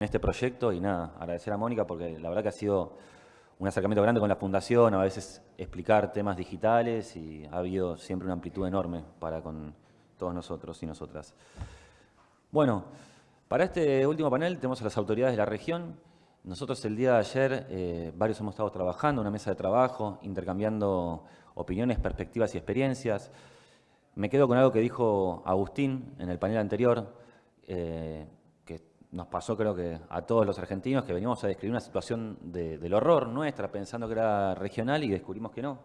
este proyecto y nada, agradecer a Mónica porque la verdad que ha sido un acercamiento grande con la Fundación, a veces explicar temas digitales y ha habido siempre una amplitud enorme para con todos nosotros y nosotras. Bueno, para este último panel tenemos a las autoridades de la región. Nosotros el día de ayer, eh, varios hemos estado trabajando, una mesa de trabajo, intercambiando opiniones, perspectivas y experiencias. Me quedo con algo que dijo Agustín en el panel anterior, eh, nos pasó creo que a todos los argentinos que veníamos a describir una situación del horror nuestra, pensando que era regional y descubrimos que no,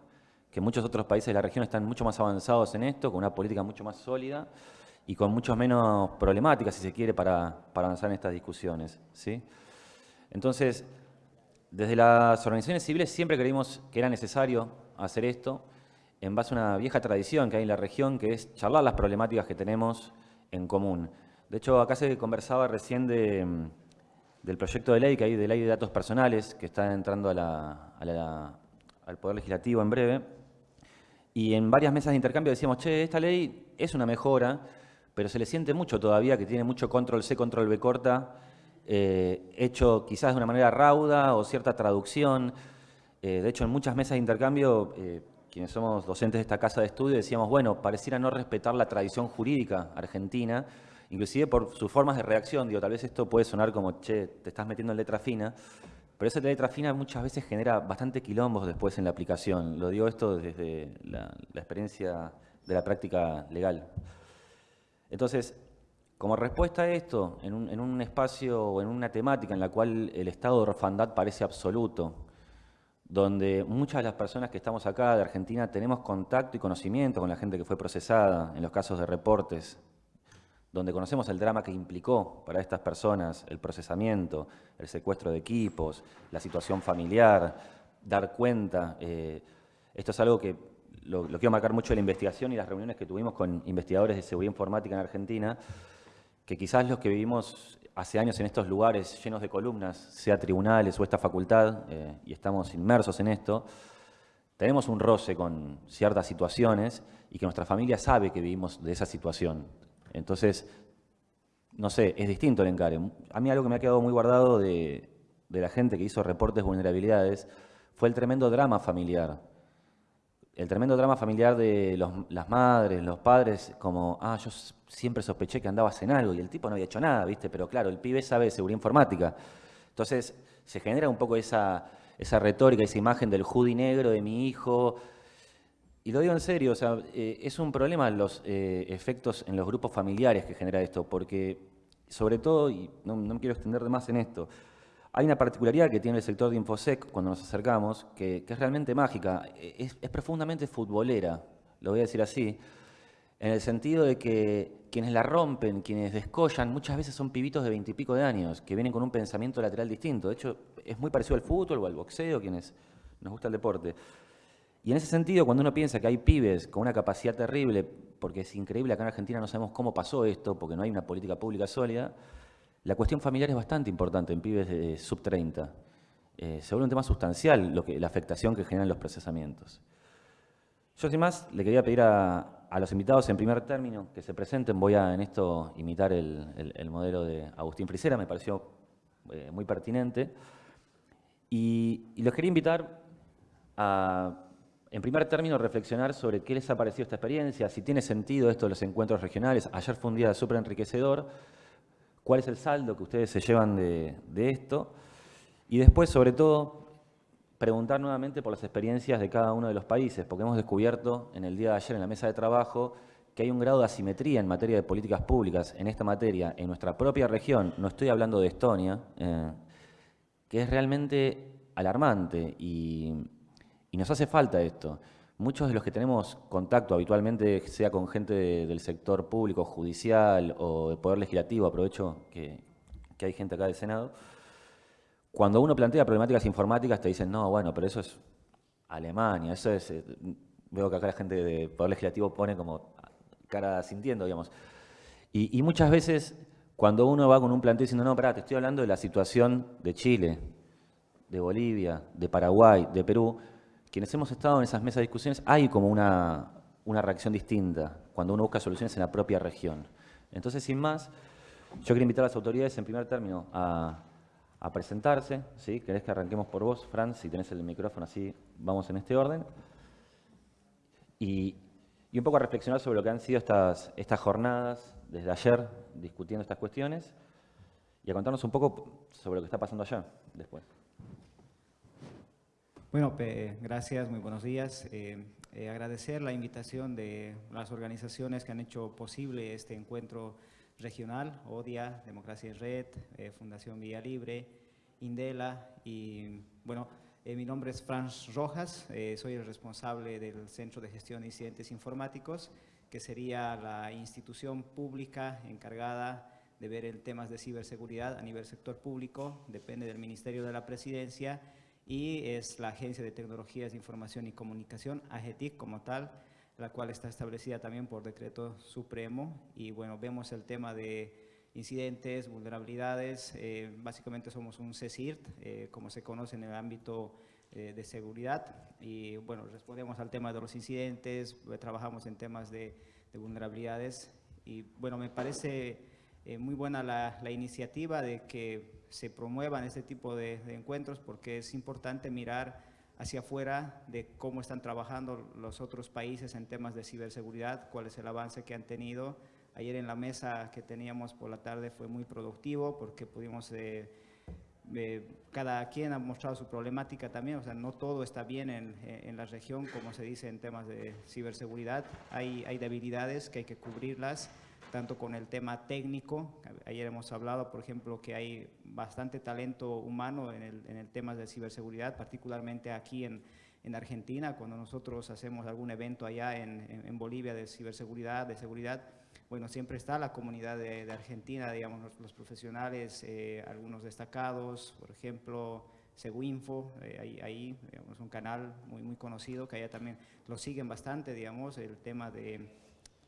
que muchos otros países de la región están mucho más avanzados en esto, con una política mucho más sólida y con mucho menos problemáticas, si se quiere, para, avanzar en estas discusiones. ¿sí? Entonces, desde las organizaciones civiles siempre creímos que era necesario hacer esto en base a una vieja tradición que hay en la región, que es charlar las problemáticas que tenemos en común. De hecho, acá se conversaba recién mm, del proyecto de ley que hay de ley de datos personales que está entrando al Poder Legislativo en breve. Y en varias mesas de intercambio decíamos, che, esta ley es una mejora, pero se le siente mucho todavía, que tiene mucho control C, control B corta, eh, hecho quizás de una manera rauda o cierta traducción. Eh, de hecho, en muchas mesas de intercambio, eh, quienes somos docentes de esta casa de estudio, decíamos, bueno, pareciera no respetar la tradición jurídica argentina, inclusive por sus formas de reacción, digo, tal vez esto puede sonar como, che, te estás metiendo en letra fina, pero esa letra fina muchas veces genera bastante quilombos después en la aplicación. Lo digo esto desde la, experiencia de la práctica legal. Entonces, como respuesta a esto, en un, en un, espacio o en una temática en la cual el estado de orfandad parece absoluto, donde muchas de las personas que estamos acá de Argentina tenemos contacto y conocimiento con la gente que fue procesada en los casos de reportes, donde conocemos el drama que implicó para estas personas el procesamiento, el secuestro de equipos, la situación familiar, dar cuenta. Eh, esto es algo que lo, quiero marcar mucho en la investigación y las reuniones que tuvimos con investigadores de seguridad informática en Argentina, que quizás los que vivimos hace años en estos lugares llenos de columnas, sea tribunales o esta facultad, eh, y estamos inmersos en esto, tenemos un roce con ciertas situaciones y que nuestra familia sabe que vivimos de esa situación. Entonces, no sé, es distinto el encare. A mí algo que me ha quedado muy guardado de, la gente que hizo reportes de vulnerabilidades fue el tremendo drama familiar. El tremendo drama familiar de las madres, los padres, como, ah, yo siempre sospeché que andabas en algo y el tipo no había hecho nada, ¿viste? Pero claro, el pibe sabe de seguridad informática. Entonces, se genera un poco esa, esa retórica, esa imagen del hoodie negro de mi hijo, y lo digo en serio, o sea, eh, es un problema los eh, efectos en los grupos familiares que genera esto, porque sobre todo, y no, me quiero extender de más en esto, hay una particularidad que tiene el sector de Infosec cuando nos acercamos, que, es realmente mágica, es, profundamente futbolera, lo voy a decir así, en el sentido de que quienes la rompen, quienes descollan, muchas veces son pibitos de veintipico de años, que vienen con un pensamiento lateral distinto. De hecho, es muy parecido al fútbol o al boxeo, quienes nos gusta el deporte. Y en ese sentido, cuando uno piensa que hay pibes con una capacidad terrible, porque es increíble, acá en Argentina no sabemos cómo pasó esto, porque no hay una política pública sólida, la cuestión familiar es bastante importante en pibes de sub 30. Eh, se vuelve un tema sustancial lo que, la afectación que generan los procesamientos. Yo, sin más, le quería pedir a, los invitados en primer término que se presenten. Voy a en esto imitar el, modelo de Agustín Frisera, me pareció eh, muy pertinente. Y los quería invitar a en primer término, reflexionar sobre qué les ha parecido esta experiencia, si tiene sentido esto de los encuentros regionales. Ayer fue un día súper enriquecedor. ¿Cuál es el saldo que ustedes se llevan de, esto? Y después, sobre todo, preguntar nuevamente por las experiencias de cada uno de los países, porque hemos descubierto en el día de ayer en la mesa de trabajo que hay un grado de asimetría en materia de políticas públicas en esta materia en nuestra propia región, no estoy hablando de Estonia, eh, que es realmente alarmante y y nos hace falta esto. Muchos de los que tenemos contacto habitualmente, sea con gente del sector público, judicial o de poder legislativo, aprovecho que, hay gente acá del Senado, cuando uno plantea problemáticas informáticas te dicen, no, bueno, pero eso es Alemania, eso es... Eh, veo que acá la gente de poder legislativo pone como cara sintiendo, digamos. Y, y muchas veces cuando uno va con un planteo diciendo, no, pará, te estoy hablando de la situación de Chile, de Bolivia, de Paraguay, de Perú, quienes hemos estado en esas mesas de discusiones, hay como una, reacción distinta cuando uno busca soluciones en la propia región. Entonces, sin más, yo quiero invitar a las autoridades, en primer término, a a presentarse. ¿sí? ¿Querés que arranquemos por vos, Franz? Si tenés el micrófono así, vamos en este orden. Y, un poco a reflexionar sobre lo que han sido estas, estas jornadas desde ayer discutiendo estas cuestiones y a contarnos un poco sobre lo que está pasando allá después. Bueno, gracias, muy buenos días. Eh, eh, agradecer la invitación de las organizaciones que han hecho posible este encuentro regional, ODIA, Democracia en Red, eh, Fundación Vía Libre, Indela y bueno, mi nombre es Franz Rojas, soy el responsable del Centro de Gestión de Incidentes Informáticos, que sería la institución pública encargada de ver el temas de ciberseguridad a nivel sector público, depende del Ministerio de la Presidencia y es la Agencia de Tecnologías de Información y Comunicación, AGETIC como tal, la cual está establecida también por decreto supremo. Y bueno, vemos el tema de incidentes, vulnerabilidades, eh, básicamente somos un CSIRT, eh, como se conoce en el ámbito eh, de seguridad. Y bueno, respondemos al tema de los incidentes, trabajamos en temas de, de vulnerabilidades. Y bueno, me parece muy buena la, la iniciativa de que se promuevan este tipo de, encuentros porque es importante mirar hacia afuera de cómo están trabajando los otros países en temas de ciberseguridad, cuál es el avance que han tenido. Ayer en la mesa que teníamos por la tarde fue muy productivo porque pudimos, eh, eh, cada quien ha mostrado su problemática también, o sea, no todo está bien en, en la región, como se dice en temas de ciberseguridad. Hay, hay debilidades que hay que cubrirlas tanto con el tema técnico, ayer hemos hablado, por ejemplo, que hay bastante talento humano en el, en el tema de ciberseguridad, particularmente aquí en, en, Argentina, cuando nosotros hacemos algún evento allá en, en, Bolivia de ciberseguridad, de seguridad, bueno, siempre está la comunidad de, Argentina, digamos, los, profesionales, eh, algunos destacados, por ejemplo, Seguinfo, eh, ahí, ahí un canal muy, muy conocido, que allá también lo siguen bastante, digamos, el tema de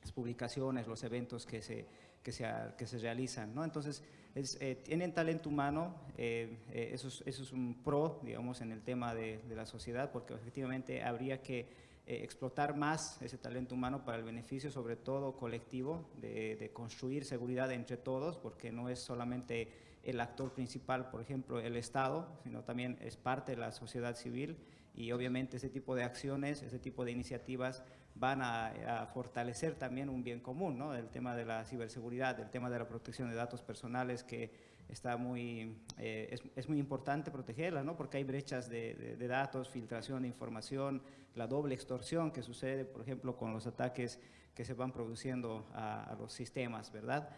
las publicaciones, los eventos que se, que se, que se realizan. ¿no? Entonces, eh, tienen talento humano, eh, eh, eso, es, eso, es, un pro, digamos, en el tema de, de la sociedad, porque efectivamente habría que explotar más ese talento humano para el beneficio, sobre todo colectivo, de, de, construir seguridad entre todos, porque no es solamente el actor principal, por ejemplo, el Estado, sino también es parte de la sociedad civil y obviamente ese tipo de acciones, ese tipo de iniciativas van a, fortalecer también un bien común, ¿no? El tema de la ciberseguridad, el tema de la protección de datos personales que está muy, eh, es, muy importante protegerla, ¿no? Porque hay brechas de, datos, filtración de información, la doble extorsión que sucede, por ejemplo, con los ataques que se van produciendo a, los sistemas, ¿verdad?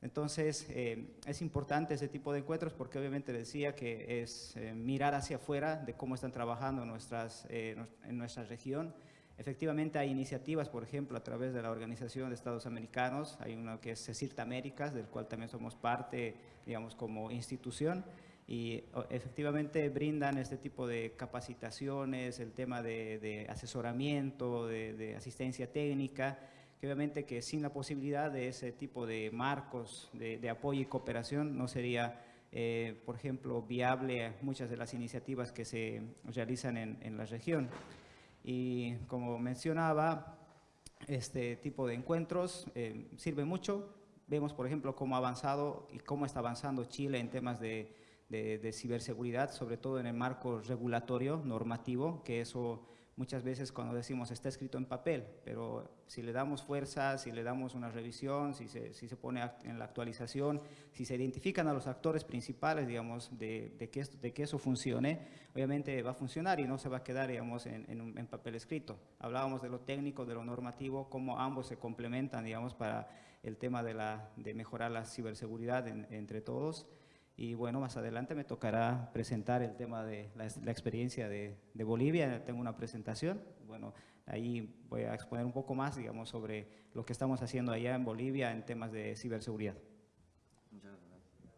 Entonces, eh, es importante ese tipo de encuentros porque obviamente decía que es eh, mirar hacia afuera de cómo están trabajando nuestras, en nuestra región, Efectivamente hay iniciativas, por ejemplo, a través de la Organización de Estados Americanos, hay uno que es CECIRT Américas, del cual también somos parte, digamos, como institución, y efectivamente brindan este tipo de capacitaciones, el tema de, asesoramiento, de, asistencia técnica, que obviamente que sin la posibilidad de ese tipo de marcos de, apoyo y cooperación no sería, eh, por ejemplo, viable muchas de las iniciativas que se realizan en, en la región. Y como mencionaba, este tipo de encuentros eh, sirve mucho. Vemos, por ejemplo, cómo ha avanzado y cómo está avanzando Chile en temas de, de ciberseguridad, sobre todo en el marco regulatorio, normativo, que eso muchas veces cuando decimos está escrito en papel, pero si le damos fuerza, si le damos una revisión, si se, si se pone en la actualización, si se identifican a los actores principales, digamos, de, de, que, esto, de que eso funcione, obviamente va a funcionar y no se va a quedar, digamos, en, en, papel escrito. Hablábamos de lo técnico, de lo normativo, cómo ambos se complementan, digamos, para el tema de, la, de mejorar la ciberseguridad entre todos. Y bueno, más adelante me tocará presentar el tema de la, experiencia de, Bolivia. Tengo una presentación. Bueno, ahí voy a exponer un poco más, digamos, sobre lo que estamos haciendo allá en Bolivia en temas de ciberseguridad. Muchas gracias.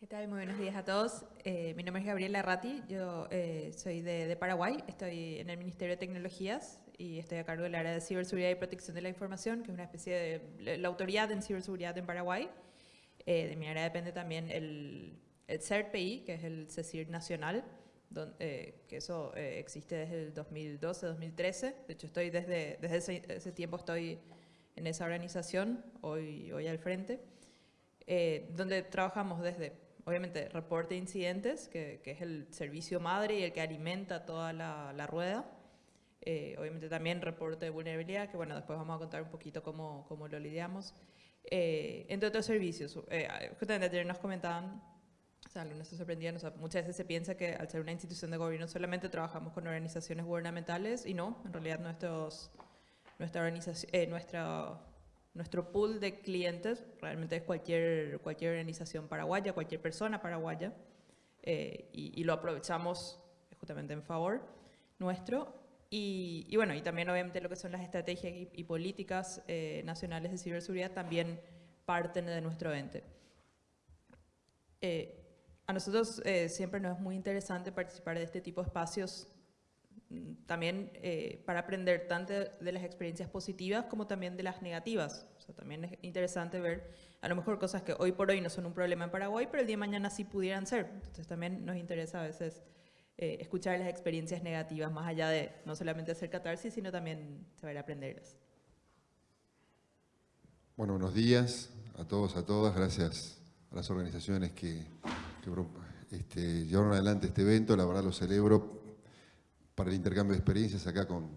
¿Qué tal? Muy buenos días a todos. Eh, mi nombre es Gabriela Ratti, yo eh, soy de, de Paraguay, estoy en el Ministerio de Tecnologías y estoy a cargo del área de ciberseguridad y protección de la información, que es una especie de la autoridad en ciberseguridad en Paraguay. Eh, de mi área depende también el, el CERPI, que es el CECIR nacional, donde, eh, que eso eh, existe desde el 2012-2013. De hecho, estoy desde, desde ese, ese, tiempo estoy en esa organización, hoy, hoy al frente. eh, donde trabajamos desde, obviamente, reporte de incidentes, que, es el servicio madre y el que alimenta toda la, rueda. Eh, obviamente también reporte de vulnerabilidad, que bueno, después vamos a contar un poquito cómo, cómo lo lidiamos. entre otros servicios, justamente ayer nos comentaban o sea, algunos se sorprendían, o sea, muchas veces se piensa que al ser una institución de gobierno solamente trabajamos con organizaciones gubernamentales y no, en realidad nuestros, nuestra organización, eh, nuestra, nuestro pool de clientes realmente es cualquier, cualquier organización paraguaya, cualquier persona paraguaya eh, y, lo aprovechamos justamente en favor nuestro. Y, y, bueno, y también obviamente lo que son las estrategias y, políticas eh, nacionales de ciberseguridad también parten de nuestro ente. Eh, a nosotros eh, siempre nos es muy interesante participar de este tipo de espacios mm, también eh, para aprender tanto de las experiencias positivas como también de las negativas. O sea, también es interesante ver a lo mejor cosas que hoy por hoy no son un problema en Paraguay, pero el día de mañana sí pudieran ser. Entonces también nos interesa a veces eh, escuchar las experiencias negativas, más allá de no solamente hacer catarsis, sino también saber aprenderlas. Bueno, buenos días a todos, a todas. Gracias a las organizaciones que este, llevaron adelante este evento, la verdad lo celebro para el intercambio de experiencias acá con,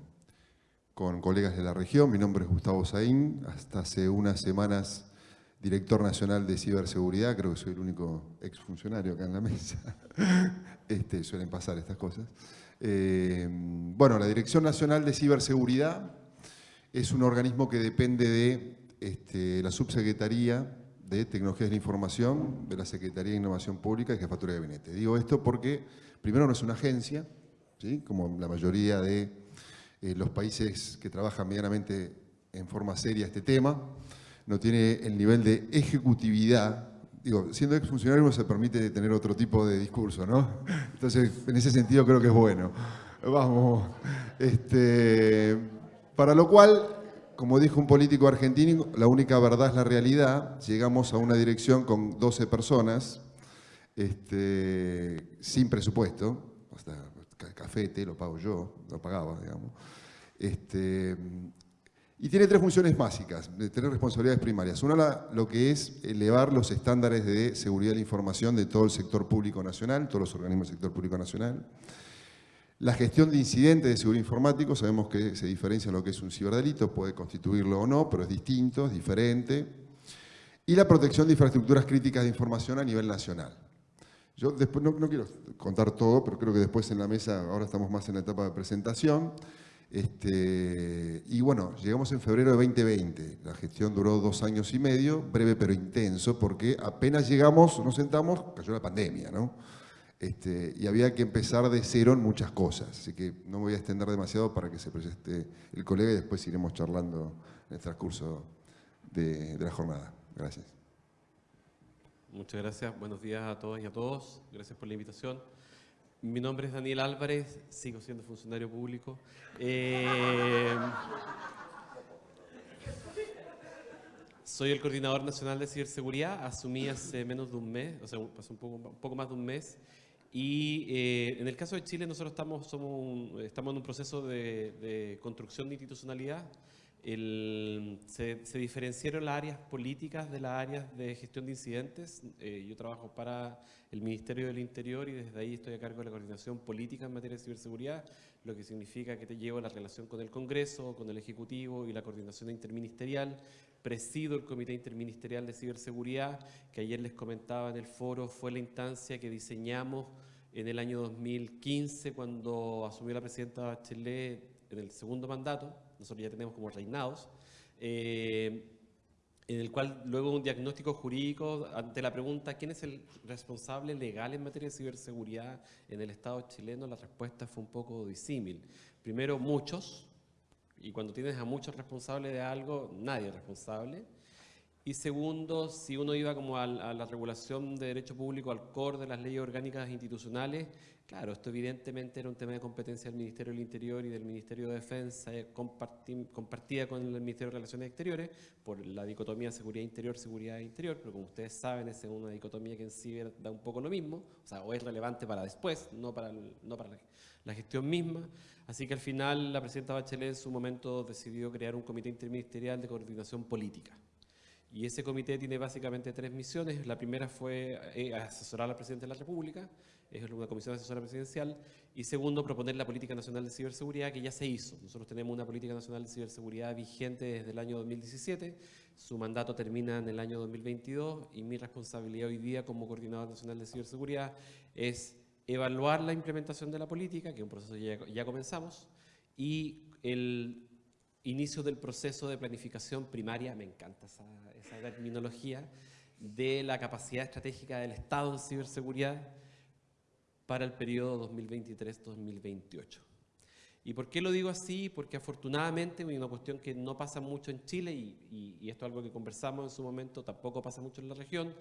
con colegas de la región. Mi nombre es Gustavo Saín, hasta hace unas semanas director nacional de ciberseguridad, creo que soy el único exfuncionario acá en la mesa. Este, suelen pasar estas cosas. Eh, bueno, la Dirección Nacional de Ciberseguridad es un organismo que depende de este, la subsecretaría de Tecnologías de la Información de la Secretaría de Innovación Pública y Jefatura de Gabinete. Digo esto porque, primero, no es una agencia, como la mayoría de eh, los países que trabajan medianamente en forma seria este tema, no tiene el nivel de ejecutividad digo, siendo exfuncionario uno se permite tener otro tipo de discurso, ¿no? Entonces, en ese sentido creo que es bueno. Vamos, este, para lo cual como dijo un político argentino, la única verdad es la realidad. Llegamos a una dirección con 12 personas, este, sin presupuesto, hasta café, té lo pago yo, lo pagaba, digamos. Este, y tiene tres funciones básicas, tener responsabilidades primarias. Una, lo que es elevar los estándares de seguridad de la información de todo el sector público nacional, todos los organismos del sector público nacional. La gestión de incidentes de seguridad informático, sabemos que se diferencia lo que es un ciberdelito, puede constituirlo o no, pero es distinto, es diferente. Y la protección de infraestructuras críticas de información a nivel nacional. Yo después no, quiero contar todo, pero creo que después en la mesa, ahora estamos más en la etapa de presentación. Este, y bueno, llegamos en febrero de 2020. La gestión duró dos años y medio, breve pero intenso, porque apenas llegamos, nos sentamos, cayó la pandemia, ¿no? Este, y había que empezar de cero en muchas cosas. Así que no me voy a extender demasiado para que se presente el colega y después iremos charlando en el transcurso de, la jornada. Gracias. Muchas gracias. Buenos días a todas y a todos. Gracias por la invitación. Mi nombre es Daniel Álvarez, sigo siendo funcionario público. Eh, soy el coordinador nacional de ciberseguridad. Asumí hace menos de un mes, o sea, pasó un poco, un poco más de un mes. Y eh, en el caso de Chile nosotros estamos, somos estamos en un proceso de, construcción de institucionalidad. Se, diferenciaron las áreas políticas de las áreas de gestión de incidentes. Eh, yo trabajo para el Ministerio del Interior y desde ahí estoy a cargo de la coordinación política en materia de ciberseguridad, lo que significa que te llevo la relación con el Congreso, con el Ejecutivo y la coordinación interministerial presido el Comité Interministerial de Ciberseguridad, que ayer les comentaba en el foro, fue la instancia que diseñamos en el año 2015 cuando asumió la presidenta Bachelet en el segundo mandato, nosotros ya tenemos como reinados, eh, en el cual luego un diagnóstico jurídico ante la pregunta ¿quién es el responsable legal en materia de ciberseguridad en el Estado chileno? La respuesta fue un poco disímil. Primero, muchos, y cuando tienes a muchos responsables de algo, nadie es responsable. Y segundo, si uno iba como a, la regulación de derecho público, al core de las leyes orgánicas institucionales, claro, esto evidentemente era un tema de competencia del Ministerio del Interior y del Ministerio de Defensa, eh, compartida con el Ministerio de Relaciones Exteriores, por la dicotomía seguridad interior, seguridad interior, pero como ustedes saben, es una dicotomía que en sí da un poco lo mismo, o sea, o es relevante para después, no para, no para la gestión misma. Así que al final la presidenta Bachelet en su momento decidió crear un comité interministerial de coordinación política. Y ese comité tiene básicamente tres misiones. La primera fue eh, asesorar al presidente de la República, es una comisión asesora presidencial. Y segundo, proponer la política nacional de ciberseguridad que ya se hizo. Nosotros tenemos una política nacional de ciberseguridad vigente desde el año 2017. Su mandato termina en el año 2022 y mi responsabilidad hoy día como coordinador nacional de ciberseguridad es evaluar la implementación de la política, que es un proceso que ya, ya comenzamos, y el inicio del proceso de planificación primaria, me encanta esa, esa terminología, de la capacidad estratégica del Estado en ciberseguridad para el periodo 2023-2028. ¿Y por qué lo digo así? Porque afortunadamente, una cuestión que no pasa mucho en Chile, y, y, esto es algo que conversamos en su momento, tampoco pasa mucho en la región,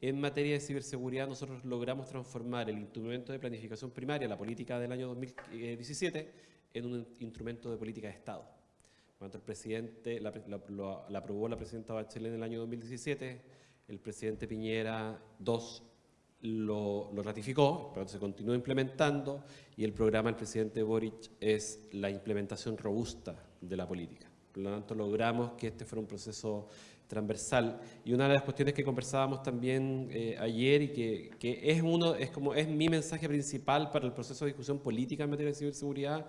en materia de ciberseguridad nosotros logramos transformar el instrumento de planificación primaria, la política del año 2017, en un instrumento de política de Estado. Cuando el presidente, la, la, la aprobó la presidenta Bachelet en el año 2017, el presidente Piñera II lo, ratificó, pero se continúa implementando y el programa del presidente Boric es la implementación robusta de la política. Por lo tanto, logramos que este fuera un proceso transversal. Y una de las cuestiones que conversábamos también eh, ayer y que, que, es, uno, es, como, es mi mensaje principal para el proceso de discusión política en materia de ciberseguridad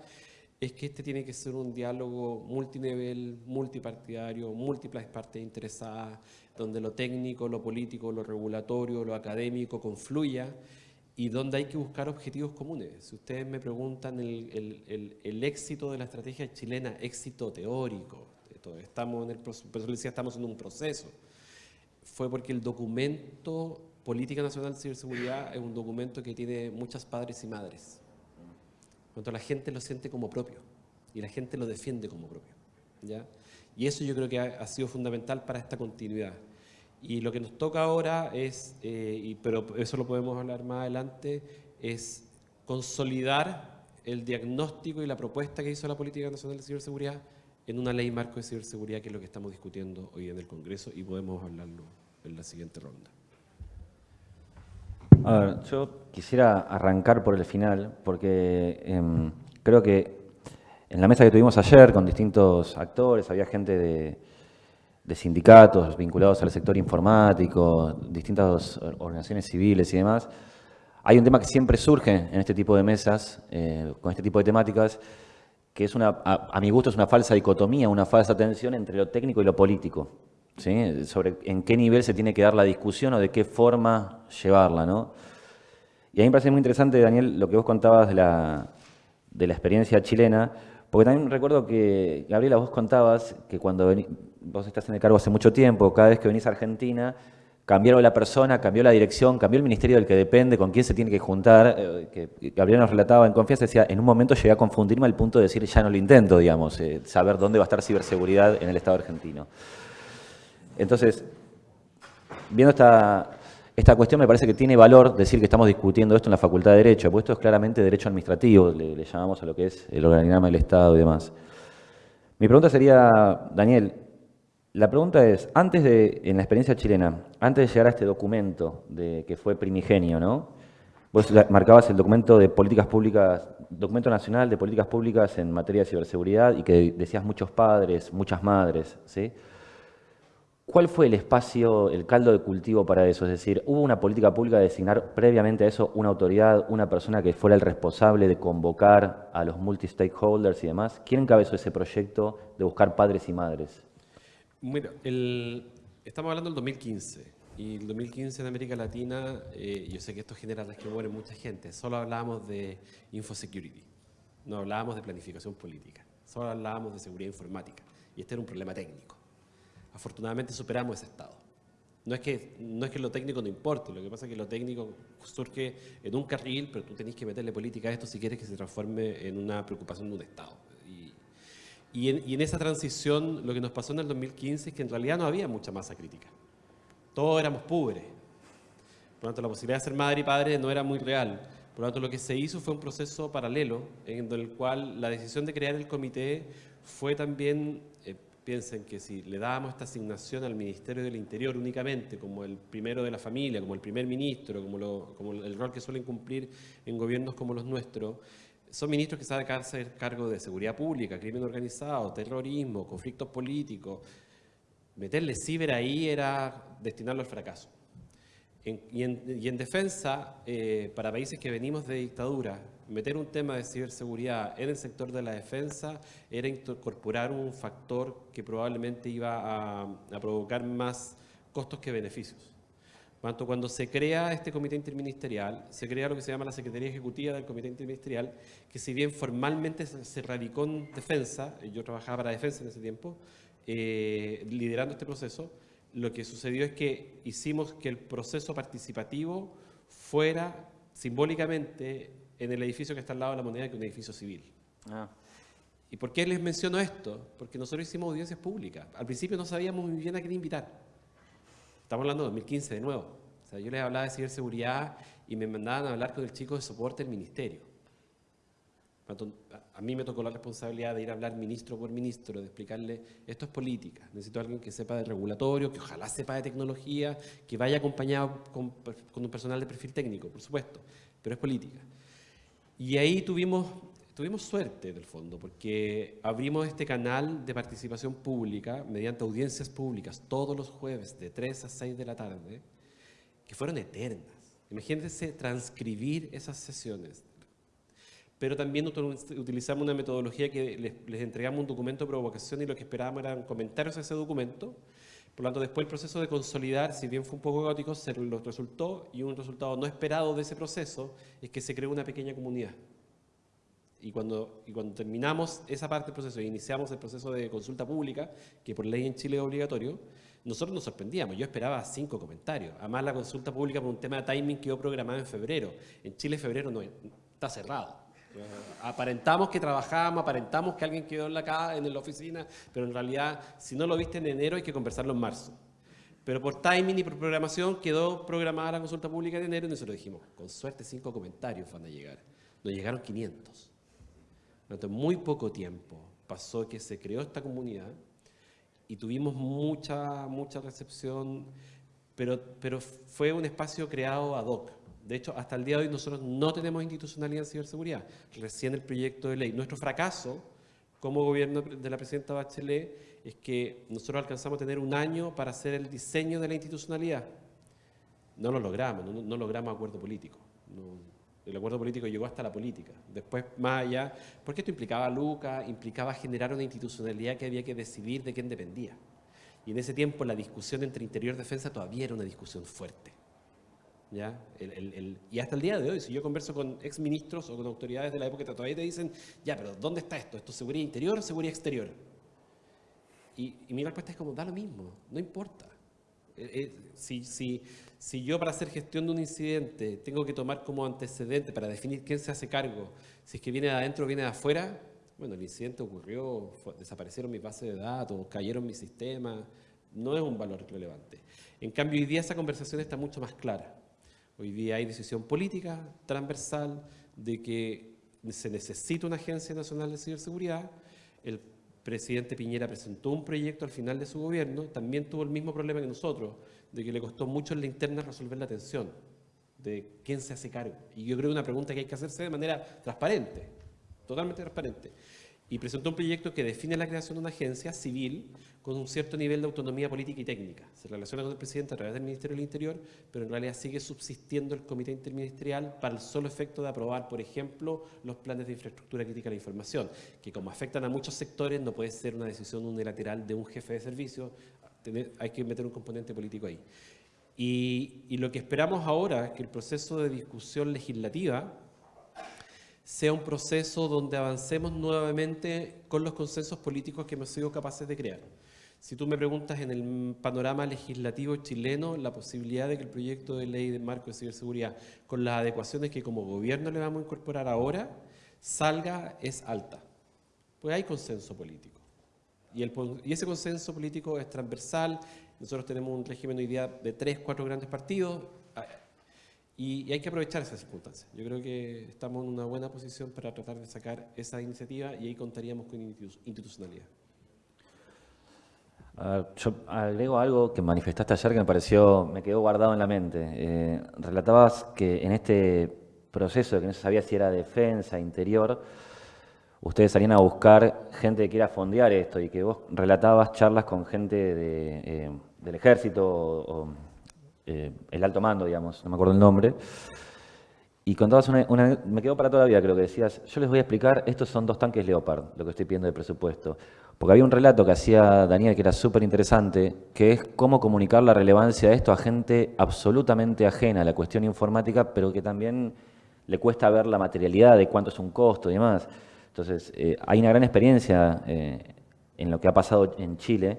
es que este tiene que ser un diálogo multinivel, multipartidario, múltiples partes interesadas, donde lo técnico, lo político, lo regulatorio, lo académico confluya y donde hay que buscar objetivos comunes. Si ustedes me preguntan el, el, el, el éxito de la estrategia chilena, éxito teórico, estamos en el estamos en un proceso, fue porque el documento Política Nacional de Ciberseguridad es un documento que tiene muchas padres y madres cuando la gente lo siente como propio y la gente lo defiende como propio. ¿ya? Y eso yo creo que ha, ha sido fundamental para esta continuidad. Y lo que nos toca ahora es, eh, pero eso lo podemos hablar más adelante, es consolidar el diagnóstico y la propuesta que hizo la Política Nacional de Ciberseguridad en una ley marco de ciberseguridad, que es lo que estamos discutiendo hoy en el Congreso y podemos hablarlo en la siguiente ronda. A ver, yo quisiera arrancar por el final, porque eh, creo que en la mesa que tuvimos ayer con distintos actores, había gente de, sindicatos vinculados al sector informático, distintas organizaciones civiles y demás. Hay un tema que siempre surge en este tipo de mesas, eh, con este tipo de temáticas, que es una, a, a mi gusto es una falsa dicotomía, una falsa tensión entre lo técnico y lo político. ¿sí? sobre en qué nivel se tiene que dar la discusión o de qué forma llevarla. ¿no? Y a mí me parece muy interesante, Daniel, lo que vos contabas de la, de la experiencia chilena, porque también recuerdo que, Gabriela, vos contabas que cuando vos estás en el cargo hace mucho tiempo, cada vez que venís a Argentina, cambiaron la persona, cambió la dirección, cambió el ministerio del que depende, con quién se tiene que juntar, eh, que Gabriela nos relataba en confianza, decía, en un momento llegué a confundirme al punto de decir, ya no lo intento, digamos, eh, saber dónde va a estar ciberseguridad en el Estado argentino. Entonces, viendo esta, esta cuestión me parece que tiene valor decir que estamos discutiendo esto en la Facultad de Derecho, porque esto es claramente derecho administrativo, le, llamamos a lo que es el organigrama del Estado y demás. Mi pregunta sería, Daniel, la pregunta es, antes de, en la experiencia chilena, antes de llegar a este documento de, que fue primigenio, ¿no? Vos marcabas el documento de políticas públicas, documento nacional de políticas públicas en materia de ciberseguridad y que decías muchos padres, muchas madres, ¿sí? ¿Cuál fue el espacio, el caldo de cultivo para eso? Es decir, ¿hubo una política pública de designar previamente a eso una autoridad, una persona que fuera el responsable de convocar a los multi-stakeholders y demás? ¿Quién encabezó ese proyecto de buscar padres y madres? Bueno, el, estamos hablando del 2015. Y el 2015 en América Latina, eh, yo sé que esto genera resquemor en mucha gente, solo hablábamos de infosecurity, no hablábamos de planificación política, solo hablábamos de seguridad informática. Y este era un problema técnico. Afortunadamente superamos ese estado. No es, que, no es que lo técnico no importe, lo que pasa es que lo técnico surge en un carril, pero tú tenés que meterle política a esto si quieres que se transforme en una preocupación de un Estado. Y, y, en, y en esa transición lo que nos pasó en el 2015 es que en realidad no había mucha masa crítica. Todos éramos pobres. Por lo tanto, la posibilidad de ser madre y padre no era muy real. Por lo tanto, lo que se hizo fue un proceso paralelo en el cual la decisión de crear el comité fue también piensen que si le dábamos esta asignación al Ministerio del Interior únicamente, como el primero de la familia, como el primer ministro, como, el rol que suelen cumplir en gobiernos como los nuestros, son ministros que saben hacer cargo de seguridad pública, crimen organizado, terrorismo, conflictos políticos. Meterle ciber ahí era destinarlo al fracaso. y, en, defensa, eh, para países que venimos de dictadura, meter un tema de ciberseguridad en el sector de la defensa era incorporar un factor que probablemente iba a provocar más costos que beneficios. Cuando, cuando se crea este comité interministerial, se crea lo que se llama la Secretaría Ejecutiva del Comité Interministerial, que si bien formalmente se, radicó en defensa, yo trabajaba para defensa en ese tiempo, eh, liderando este proceso, lo que sucedió es que hicimos que el proceso participativo fuera simbólicamente en el edificio que está al lado de la moneda que un edificio civil. Ah. ¿Y por qué les menciono esto? Porque nosotros hicimos audiencias públicas. Al principio no sabíamos muy bien a quién invitar. Estamos hablando de 2015 de nuevo. O sea, yo les hablaba de ciberseguridad y me mandaban a hablar con el chico de soporte del ministerio. A mí me tocó la responsabilidad de ir a hablar ministro por ministro, de explicarle, esto es política, necesito a alguien que sepa de regulatorio, que ojalá sepa de tecnología, que vaya acompañado con, con un personal de perfil técnico, por supuesto, pero es política. Y ahí tuvimos tuvimos suerte, del fondo, porque abrimos este canal de participación pública mediante audiencias públicas todos los jueves de 3 a 6 de la tarde, que fueron eternas. Imagínense transcribir esas sesiones. Pero también utilizamos una metodología que les, entregamos un documento de provocación y lo que esperábamos eran comentarios a ese documento. Por lo tanto, después el proceso de consolidar, si bien fue un poco caótico, se lo resultó y un resultado no esperado de ese proceso es que se creó una pequeña comunidad. Y cuando, y cuando terminamos esa parte del proceso e iniciamos el proceso de consulta pública, que por ley en Chile es obligatorio, nosotros nos sorprendíamos. Yo esperaba cinco comentarios. Además, la consulta pública por un tema de timing quedó programada en febrero. En Chile, febrero no está cerrado. Aparentamos que trabajábamos, aparentamos que alguien quedó en la, en la oficina, pero en realidad, si no lo viste en enero, hay que conversarlo en marzo. Pero por timing y por programación quedó programada la consulta pública en enero y nosotros dijimos, con suerte cinco comentarios van a llegar. Nos llegaron 500. Durante muy poco tiempo pasó que se creó esta comunidad y tuvimos mucha, mucha recepción, pero, pero fue un espacio creado ad hoc. De hecho, hasta el día de hoy nosotros no tenemos institucionalidad en ciberseguridad. Recién el proyecto de ley. Nuestro fracaso como gobierno de la presidenta Bachelet es que nosotros alcanzamos a tener un año para hacer el diseño de la institucionalidad. No lo logramos, no, logramos acuerdo político. El acuerdo político llegó hasta la política. Después, más allá, porque esto implicaba a Luca, implicaba generar una institucionalidad que había que decidir de quién dependía. Y en ese tiempo la discusión entre interior y defensa todavía era una discusión fuerte. ¿Ya? y hasta el día de hoy, si yo converso con exministros o con autoridades de la época, todavía te dicen, ya, pero ¿dónde está esto? ¿Esto es seguridad interior o seguridad exterior? Y, y mi respuesta es como, da lo mismo, no importa. Eh, eh, si, si, si yo para hacer gestión de un incidente tengo que tomar como antecedente para definir quién se hace cargo, si es que viene de adentro o viene de afuera, bueno, el incidente ocurrió, desaparecieron mis bases de datos, cayeron mis sistemas, no es un valor relevante. En cambio, hoy día esa conversación está mucho más clara. Hoy día hay decisión política transversal de que se necesita una Agencia Nacional de Ciberseguridad. El presidente Piñera presentó un proyecto al final de su gobierno, también tuvo el mismo problema que nosotros, de que le costó mucho en la interna resolver la tensión, de quién se hace cargo. Y yo creo que una pregunta que hay que hacerse de manera transparente, totalmente transparente. Y presentó un proyecto que define la creación de una agencia civil con un cierto nivel de autonomía política y técnica. Se relaciona con el presidente a través del Ministerio del Interior, pero en realidad sigue subsistiendo el comité interministerial para el solo efecto de aprobar, por ejemplo, los planes de infraestructura crítica de la información, que como afectan a muchos sectores no puede ser una decisión unilateral de un jefe de servicio, hay que meter un componente político ahí. Y, lo que esperamos ahora es que el proceso de discusión legislativa sea un proceso donde avancemos nuevamente con los consensos políticos que hemos sido capaces de crear. Si tú me preguntas en el panorama legislativo chileno, la posibilidad de que el proyecto de ley de marco de ciberseguridad, con las adecuaciones que como gobierno le vamos a incorporar ahora, salga es alta. Pues hay consenso político. Y, ese consenso político es transversal. Nosotros tenemos un régimen hoy día de tres, cuatro grandes partidos ah, y, hay que aprovechar esas circunstancias. Yo creo que estamos en una buena posición para tratar de sacar esa iniciativa y ahí contaríamos con institucionalidad. Yo agrego algo que manifestaste ayer que me pareció, me quedó guardado en la mente. Eh, relatabas que en este proceso, que no se sabía si era defensa, interior, ustedes salían a buscar gente que quiera fondear esto y que vos relatabas charlas con gente de, eh, del ejército o, eh, el alto mando, digamos, no me acuerdo el nombre, y contabas una, una, me quedó para toda la vida, creo que decías, yo les voy a explicar, estos son dos tanques Leopard, lo que estoy pidiendo de presupuesto. Porque había un relato que hacía Daniel que era súper interesante, que es cómo comunicar la relevancia de esto a gente absolutamente ajena a la cuestión informática, pero que también le cuesta ver la materialidad de cuánto es un costo y demás. Entonces, eh, hay una gran experiencia eh, en lo que ha pasado en Chile,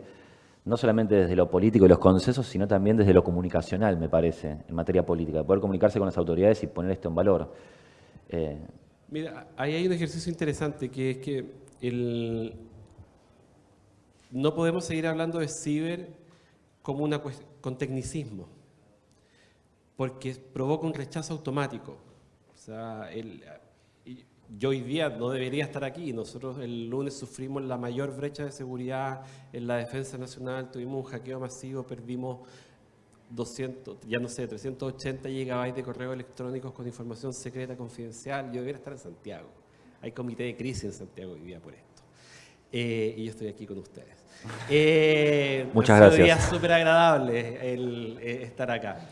no solamente desde lo político y los consensos, sino también desde lo comunicacional, me parece, en materia política, poder comunicarse con las autoridades y poner esto en valor. Eh, Mira, ahí hay un ejercicio interesante, que es que el, no podemos seguir hablando de ciber como una con tecnicismo, porque provoca un rechazo automático. O sea, yo hoy día no debería estar aquí. Nosotros el lunes sufrimos la mayor brecha de seguridad en la defensa nacional, tuvimos un hackeo masivo, perdimos 200, ya no sé, 380 gigabytes de correos electrónicos con información secreta confidencial. Yo debería estar en Santiago. Hay comité de crisis en Santiago hoy día por esto. Eh, y yo estoy aquí con ustedes. Eh, Muchas gracias. Sería súper agradable el, eh, estar acá.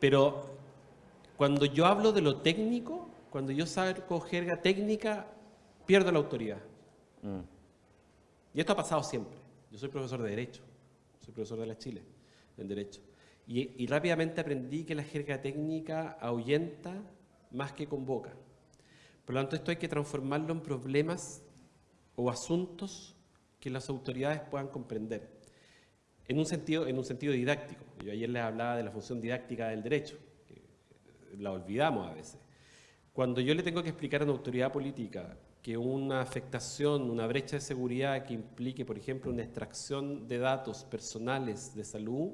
pero cuando yo hablo de lo técnico, cuando yo saco jerga técnica, pierdo la autoridad. Mm. Y esto ha pasado siempre. Yo soy profesor de Derecho, soy profesor de la Chile, en Derecho. Y, y rápidamente aprendí que la jerga técnica ahuyenta más que convoca. Por lo tanto, esto hay que transformarlo en problemas o asuntos que las autoridades puedan comprender. En un sentido, en un sentido didáctico. Yo ayer les hablaba de la función didáctica del derecho, que la olvidamos a veces. Cuando yo le tengo que explicar a una autoridad política que una afectación, una brecha de seguridad que implique, por ejemplo, una extracción de datos personales de salud,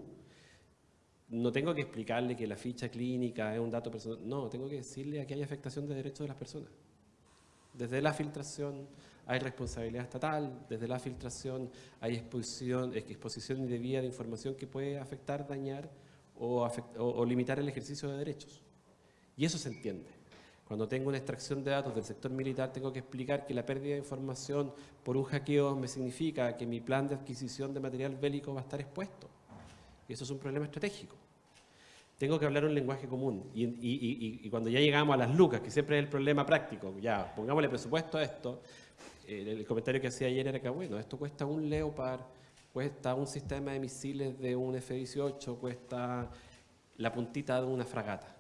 no tengo que explicarle que la ficha clínica es un dato personal, no, tengo que decirle que hay afectación de derechos de las personas. Desde la filtración hay responsabilidad estatal, desde la filtración hay exposición, exposición indebida de información que puede afectar, dañar o, o limitar el ejercicio de derechos. Y eso se entiende. Cuando tengo una extracción de datos del sector militar, tengo que explicar que la pérdida de información por un hackeo me significa que mi plan de adquisición de material bélico va a estar expuesto. Y eso es un problema estratégico. Tengo que hablar un lenguaje común. Y, cuando ya llegamos a las lucas, que siempre es el problema práctico, ya, pongámosle presupuesto a esto, el, comentario que hacía ayer era que, bueno, esto cuesta un Leopard, cuesta un sistema de misiles de un F-18, cuesta la puntita de una fragata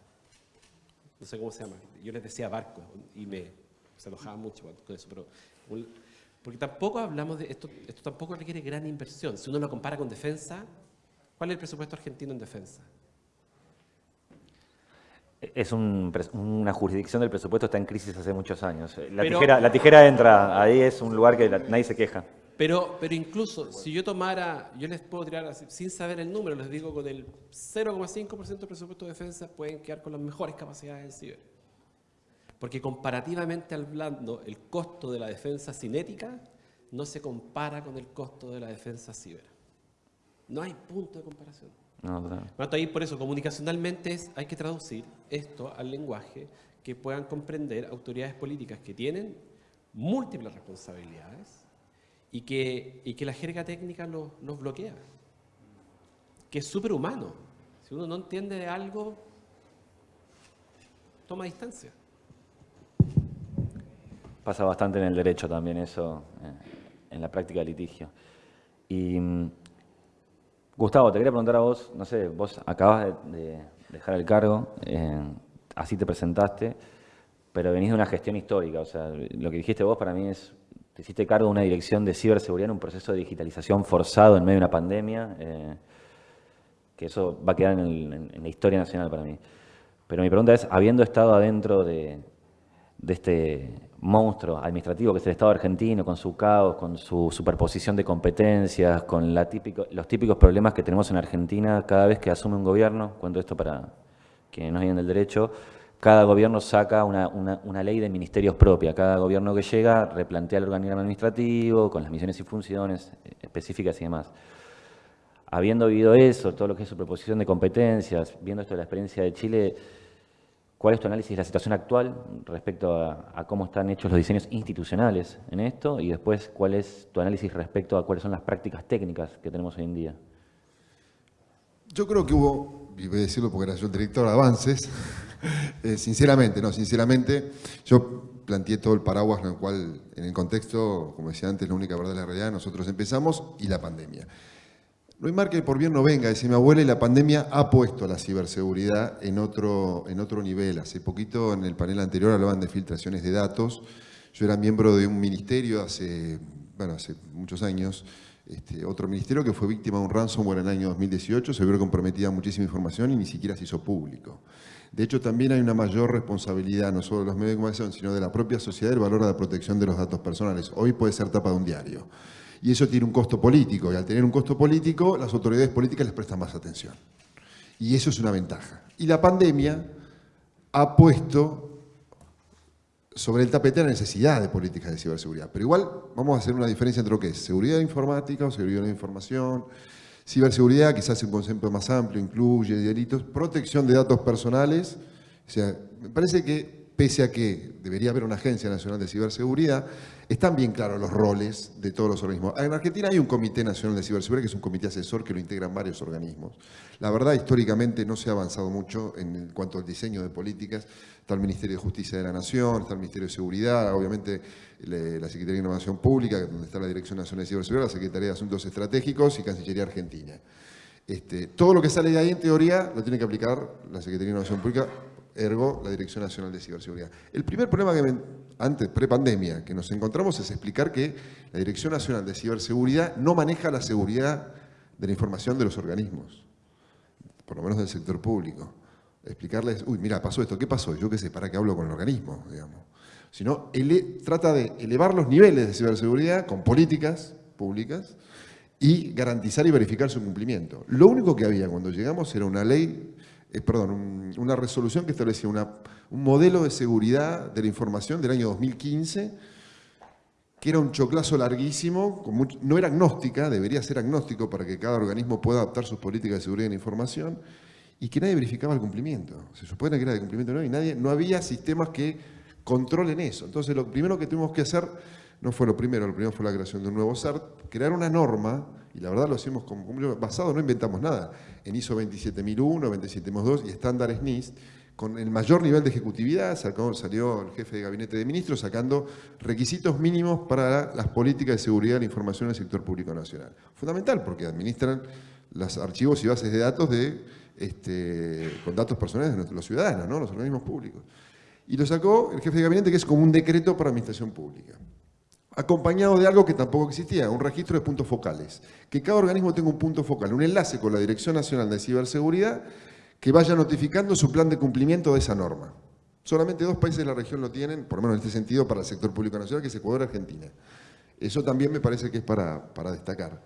no sé cómo se llama, yo les decía barco y me se enojaban mucho con eso, pero porque tampoco hablamos de esto, esto tampoco requiere gran inversión. Si uno lo compara con defensa, ¿cuál es el presupuesto argentino en defensa? Es una jurisdicción del presupuesto está en crisis hace muchos años. La, tijera, la tijera entra, ahí es un lugar que nadie se queja. Pero, pero incluso si yo tomara, yo les puedo tirar sin saber el número, les digo con el 0,5% del presupuesto de defensa pueden quedar con las mejores capacidades en ciber. Porque comparativamente hablando, el costo de la defensa cinética no se compara con el costo de la defensa ciber. No hay punto de comparación. No, Ahí por eso, comunicacionalmente es, hay que traducir esto al lenguaje que puedan comprender autoridades políticas que tienen múltiples responsabilidades y que, y que la jerga técnica los, bloquea. Que es súper humano. Si uno no entiende de algo, toma distancia. Pasa bastante en el derecho también eso, eh, en la práctica de litigio. Y mm, Gustavo, te quería preguntar a vos, no sé, vos acabas de, dejar el cargo, eh, así te presentaste, pero venís de una gestión histórica, o sea, lo que dijiste vos para mí es te hiciste cargo de una dirección de ciberseguridad en un proceso de digitalización forzado en medio de una pandemia, eh, que eso va a quedar en, la historia nacional para mí. Pero mi pregunta es, habiendo estado adentro de, este monstruo administrativo que es el Estado argentino, con su caos, con su superposición de competencias, con la típico, los típicos problemas que tenemos en Argentina cada vez que asume un gobierno, cuento esto para quienes no vienen del derecho, cada gobierno saca una, ley de ministerios propia. Cada gobierno que llega replantea el organigrama administrativo con las misiones y funciones eh, específicas y demás. Habiendo vivido eso, todo lo que es su proposición de competencias, viendo esto de la experiencia de Chile, ¿Cuál es tu análisis de la situación actual respecto a, cómo están hechos los diseños institucionales en esto? Y después, ¿cuál es tu análisis respecto a cuáles son las prácticas técnicas que tenemos hoy en día? Yo creo que hubo, y voy a decirlo porque era yo el director de avances, eh, sinceramente, no, sinceramente, yo planteé todo el paraguas en el cual, en el contexto, como decía antes, la única verdad de la realidad, nosotros empezamos y la pandemia. No hay mar que por bien no venga, decía mi abuela, y la pandemia ha puesto la ciberseguridad en otro, en otro nivel. Hace poquito, en el panel anterior, hablaban de filtraciones de datos. Yo era miembro de un ministerio hace, bueno, hace muchos años, este, otro ministerio que fue víctima de un ransomware en el año 2018, se vio comprometida muchísima información y ni siquiera se hizo público. De hecho, también hay una mayor responsabilidad, no solo de los medios de comunicación, sino de la propia sociedad del valor de la protección de los datos personales. Hoy puede ser tapa de un diario y eso tiene un costo político, y al tener un costo político, las autoridades políticas les prestan más atención. Y eso es una ventaja. Y la pandemia ha puesto sobre el tapete la necesidad de políticas de ciberseguridad. Pero igual vamos a hacer una diferencia entre lo que es seguridad informática o seguridad de información, ciberseguridad, quizás un concepto más amplio, incluye delitos, protección de datos personales. O sea, me parece que pese a que debería haber una agencia nacional de ciberseguridad, están bien claros los roles de todos los organismos. En Argentina hay un Comité Nacional de Ciberseguridad, que es un comité asesor que lo integran varios organismos. La verdad, históricamente no se ha avanzado mucho en cuanto al diseño de políticas. Está el Ministerio de Justicia de la Nación, está el Ministerio de Seguridad, obviamente la Secretaría de Innovación Pública, donde está la Dirección Nacional de Ciberseguridad, la Secretaría de Asuntos Estratégicos y Cancillería Argentina. Este, todo lo que sale de ahí, en teoría, lo tiene que aplicar la Secretaría de Innovación Pública ergo la Dirección Nacional de Ciberseguridad. El primer problema que antes, pre-pandemia, que nos encontramos es explicar que la Dirección Nacional de Ciberseguridad no maneja la seguridad de la información de los organismos, por lo menos del sector público. Explicarles, uy, mira, pasó esto, ¿qué pasó? Yo qué sé, ¿para qué hablo con el organismo? Digamos. Sino, trata de elevar los niveles de ciberseguridad con políticas públicas y garantizar y verificar su cumplimiento. Lo único que había cuando llegamos era una ley eh, perdón, una resolución que establecía un modelo de seguridad de la información del año 2015, que era un choclazo larguísimo, no era agnóstica, debería ser agnóstico para que cada organismo pueda adaptar sus políticas de seguridad de la información, y que nadie verificaba el cumplimiento. Se supone que era de cumplimiento no, y nadie, no había sistemas que controlen eso. Entonces lo primero que tuvimos que hacer, no fue lo primero, lo primero fue la creación de un nuevo CERT, crear una norma y la verdad lo hicimos como basado, no inventamos nada, en ISO 27001, 27002 y estándares NIST, con el mayor nivel de ejecutividad, salió el jefe de gabinete de ministros sacando requisitos mínimos para las políticas de seguridad de la información en el sector público nacional. Fundamental, porque administran los archivos y bases de datos de, este, con datos personales de los ciudadanos, ¿no? los organismos públicos. Y lo sacó el jefe de gabinete, que es como un decreto para administración pública acompañado de algo que tampoco existía, un registro de puntos focales. Que cada organismo tenga un punto focal, un enlace con la Dirección Nacional de Ciberseguridad que vaya notificando su plan de cumplimiento de esa norma. Solamente dos países de la región lo tienen, por lo menos en este sentido, para el sector público nacional, que es Ecuador y Argentina. Eso también me parece que es para, para destacar,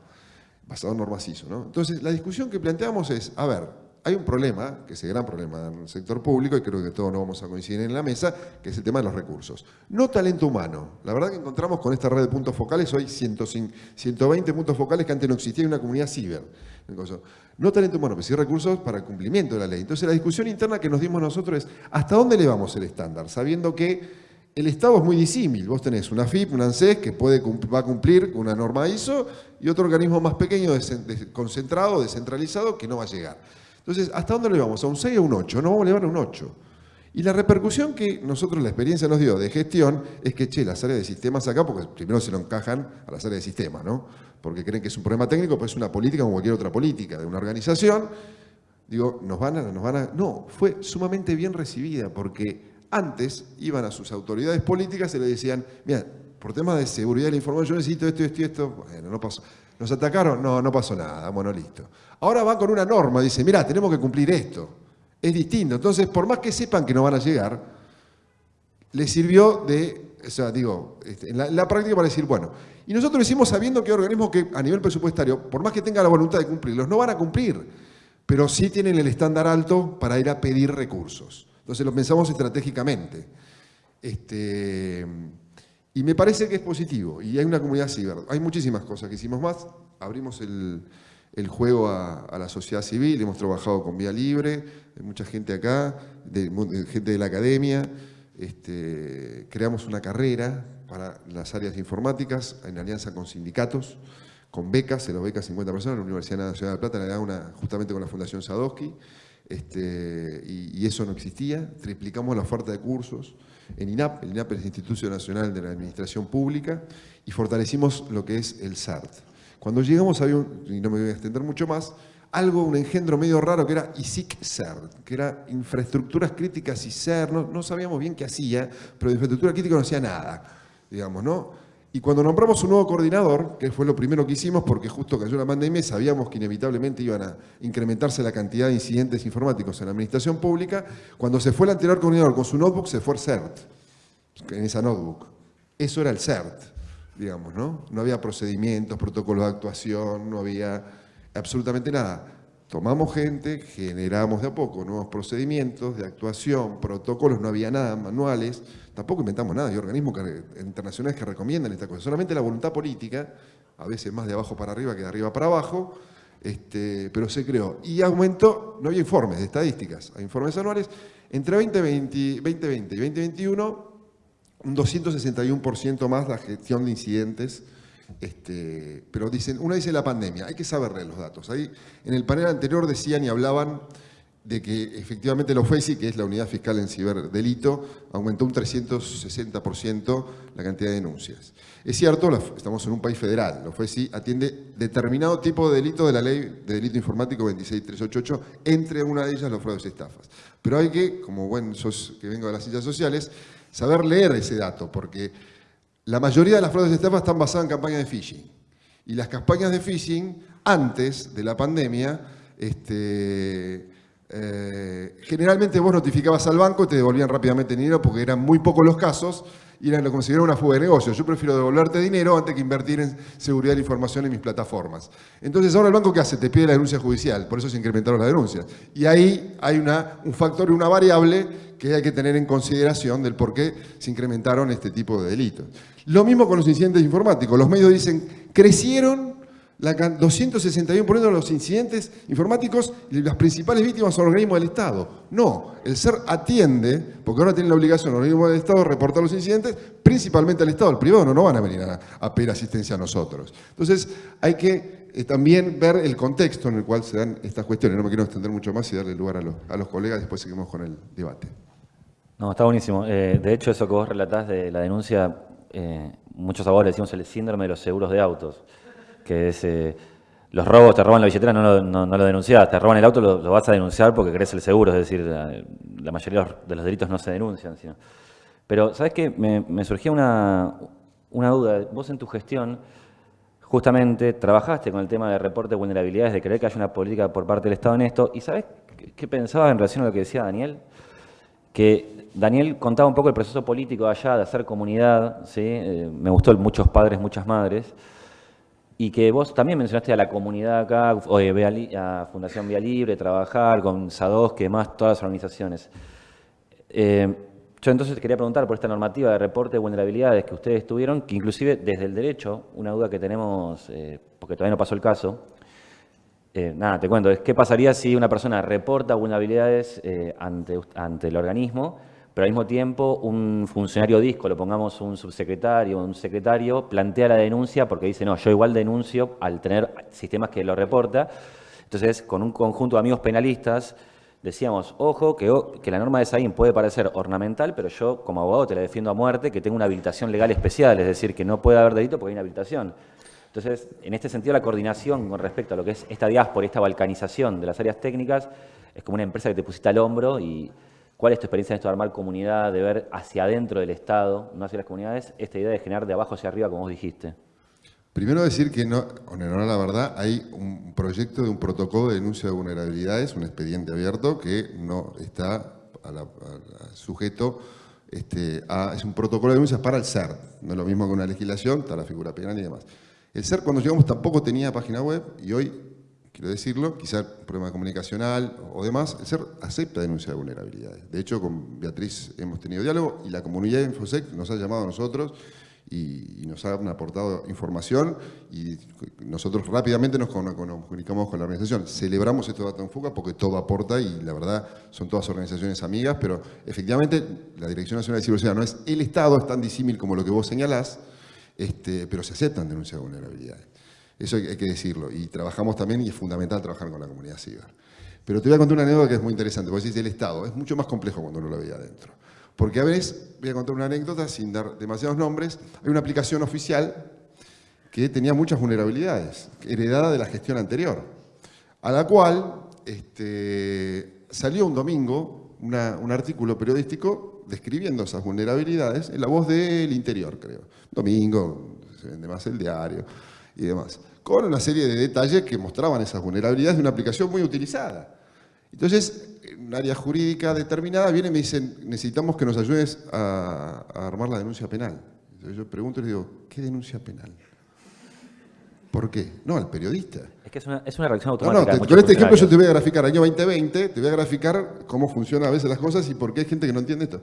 basado en normas ISO. ¿no? Entonces, la discusión que planteamos es, a ver, hay un problema, que es el gran problema en el sector público, y creo que todos no vamos a coincidir en la mesa, que es el tema de los recursos. No talento humano. La verdad que encontramos con esta red de puntos focales hoy 120 puntos focales que antes no existía en una comunidad ciber. No talento humano, pero sí recursos para el cumplimiento de la ley. Entonces la discusión interna que nos dimos nosotros es ¿hasta dónde elevamos el estándar? Sabiendo que el Estado es muy disímil. Vos tenés una FIP, una ANSES que puede, va a cumplir una norma ISO y otro organismo más pequeño, concentrado, descentralizado, que no va a llegar. Entonces, ¿hasta dónde le vamos? ¿A un 6 o un 8? No vamos a elevar a un 8. Y la repercusión que nosotros, la experiencia nos dio de gestión, es que, che, las áreas de sistemas acá, porque primero se lo encajan a las áreas de sistemas, ¿no? Porque creen que es un problema técnico, pero es una política como cualquier otra política de una organización. Digo, ¿nos van a...? Nos van a... No, fue sumamente bien recibida, porque antes iban a sus autoridades políticas y le decían, mira, por temas de seguridad de la información, yo necesito esto, esto y esto. Bueno, no pasó. ¿Nos atacaron? No, no pasó nada. Bueno, listo. Ahora van con una norma, dice, mira, tenemos que cumplir esto. Es distinto. Entonces, por más que sepan que no van a llegar, les sirvió de, o sea, digo, este, en la, práctica para decir, bueno, y nosotros lo hicimos sabiendo que organismos que a nivel presupuestario, por más que tengan la voluntad de cumplirlos, no van a cumplir, pero sí tienen el estándar alto para ir a pedir recursos. Entonces lo pensamos estratégicamente. Este, y me parece que es positivo, y hay una comunidad ciber. Hay muchísimas cosas que hicimos más. Abrimos el, el juego a, la sociedad civil, hemos trabajado con Vía Libre, mucha gente acá, de, gente de la academia, este, creamos una carrera para las áreas informáticas en alianza con sindicatos, con becas, se los becas 50 personas, la Universidad Nacional de Plata le da una justamente con la Fundación Sadowski, este, y, eso no existía, triplicamos la oferta de cursos en INAP, el INAP es el Instituto Nacional de la Administración Pública, y fortalecimos lo que es el SART. Cuando llegamos había, un, y no me voy a extender mucho más, algo, un engendro medio raro que era ISIC-CERT, que era infraestructuras críticas y CERT, no, sabíamos bien qué hacía, pero de infraestructura crítica no hacía nada, digamos, ¿no? Y cuando nombramos un nuevo coordinador, que fue lo primero que hicimos porque justo cayó la pandemia, sabíamos que inevitablemente iban a incrementarse la cantidad de incidentes informáticos en la administración pública, cuando se fue el anterior coordinador con su notebook, se fue el CERT, en esa notebook. Eso era el CERT, digamos, ¿no? No había procedimientos, protocolos de actuación, no había absolutamente nada. Tomamos gente, generamos de a poco nuevos procedimientos de actuación, protocolos, no había nada, manuales, tampoco inventamos nada, hay organismos internacionales que recomiendan esta cosa, solamente la voluntad política, a veces más de abajo para arriba que de arriba para abajo, este, pero se creó. Y aumentó, no había informes de estadísticas, hay informes anuales, entre 2020, 2020 y 2021, un 261% más la gestión de incidentes este, pero dicen, uno dice la pandemia, hay que saber los datos. Ahí, en el panel anterior decían y hablaban de que efectivamente la OFESI, que es la Unidad Fiscal en Ciberdelito, aumentó un 360% la cantidad de denuncias. Es cierto, estamos en un país federal, la OFESI atiende determinado tipo de delito de la Ley de Delito Informático 26388, entre una de ellas los fraudes y estafas. Pero hay que, como buen sos que vengo de las sillas sociales, saber leer ese dato, porque la mayoría de las fraudes de estafa están basadas en campañas de phishing. Y las campañas de phishing, antes de la pandemia, este, eh, generalmente vos notificabas al banco y te devolvían rápidamente dinero porque eran muy pocos los casos y lo consideraba una fuga de negocio. Yo prefiero devolverte dinero antes que invertir en seguridad de la información en mis plataformas. Entonces ahora el banco ¿qué hace? Te pide la denuncia judicial, por eso se incrementaron las denuncias. Y ahí hay un factor una variable que hay que tener en consideración del por qué se incrementaron este tipo de delitos. Lo mismo con los incidentes informáticos. Los medios dicen, crecieron la 261% de los incidentes informáticos y las principales víctimas son organismos del Estado. No, el SER atiende, porque ahora tiene la obligación los organismos del Estado de reportar los incidentes, principalmente al Estado, al privado no, no van a venir a, pedir asistencia a nosotros. Entonces hay que eh, también ver el contexto en el cual se dan estas cuestiones. No me quiero extender mucho más y darle lugar a los, a los colegas, después seguimos con el debate. No, está buenísimo. Eh, de hecho, eso que vos relatás de la denuncia, eh, muchos abogados le decimos el síndrome de los seguros de autos, que es eh, los robos, te roban la billetera, no lo, no, denunciás, te roban el auto, lo, vas a denunciar porque querés el seguro, es decir, la, mayoría de los delitos no se denuncian. Pero, ¿sabes qué? Me, surgía una, duda. Vos en tu gestión justamente trabajaste con el tema de reporte de vulnerabilidades, de creer que haya una política por parte del Estado en esto, y ¿sabes qué pensabas en relación a lo que decía Daniel? que Daniel contaba un poco el proceso político allá de hacer comunidad, ¿sí? Eh, me gustó muchos padres, muchas madres, y que vos también mencionaste a la comunidad acá, a Fundación Vía Libre, trabajar con SADOS, que más todas las organizaciones. Eh, yo entonces quería preguntar por esta normativa de reporte de vulnerabilidades que ustedes tuvieron, que inclusive desde el derecho, una duda que tenemos, eh, porque todavía no pasó el caso, eh, nada, te cuento, es qué pasaría si una persona reporta vulnerabilidades eh, ante, ante el organismo, pero al mismo tiempo un funcionario disco, lo pongamos un subsecretario o un secretario, plantea la denuncia porque dice, no, yo igual denuncio al tener sistemas que lo reporta. Entonces, con un conjunto de amigos penalistas, decíamos, ojo, que, que la norma de SAIN puede parecer ornamental, pero yo como abogado te la defiendo a muerte, que tengo una habilitación legal especial, es decir, que no puede haber delito porque hay una habilitación. Entonces, en este sentido, la coordinación con respecto a lo que es esta diáspora, esta balcanización de las áreas técnicas, es como una empresa que te pusiste al hombro y ¿cuál es tu experiencia en esto de armar comunidad, de ver hacia adentro del Estado, no hacia las comunidades, esta idea de generar de abajo hacia arriba, como vos dijiste? Primero decir que, no, en honor a la verdad, hay un proyecto de un protocolo de denuncia de vulnerabilidades, un expediente abierto que no está sujeto este, a, es un protocolo de denuncias para el CERT, no es lo mismo que una legislación, está la figura penal y demás. El CER cuando llegamos tampoco tenía página web y hoy, quiero decirlo, quizá problema comunicacional o demás, el CER acepta denuncia de vulnerabilidades. De hecho, con Beatriz hemos tenido diálogo y la comunidad de Infosec nos ha llamado a nosotros y, nos han aportado información y nosotros rápidamente nos, comunicamos con la organización. Celebramos estos datos en FUCA porque todo aporta y la verdad son todas organizaciones amigas, pero efectivamente la Dirección Nacional de Ciberseguridad no es el Estado, es tan disímil como lo que vos señalás, este, pero se aceptan denuncias de vulnerabilidades. Eso hay, que decirlo. Y trabajamos también, y es fundamental trabajar con la comunidad ciber. Pero te voy a contar una anécdota que es muy interesante. Vos decís el Estado, es mucho más complejo cuando uno lo ve adentro. Porque a veces, voy a contar una anécdota sin dar demasiados nombres, hay una aplicación oficial que tenía muchas vulnerabilidades, heredada de la gestión anterior, a la cual este, salió un domingo un artículo periodístico describiendo esas vulnerabilidades en la voz del interior, creo. Domingo, se vende más el diario y demás. Con una serie de detalles que mostraban esas vulnerabilidades de una aplicación muy utilizada. Entonces, un área jurídica determinada viene y me dice, necesitamos que nos ayudes a, armar la denuncia penal. Entonces yo pregunto y le digo, ¿qué denuncia penal? ¿Por qué? No, al periodista. Es que es una, es una reacción automática. No, no, con este ejemplo yo te voy a graficar año 2020, te voy a graficar cómo funcionan a veces las cosas y por qué hay gente que no entiende esto.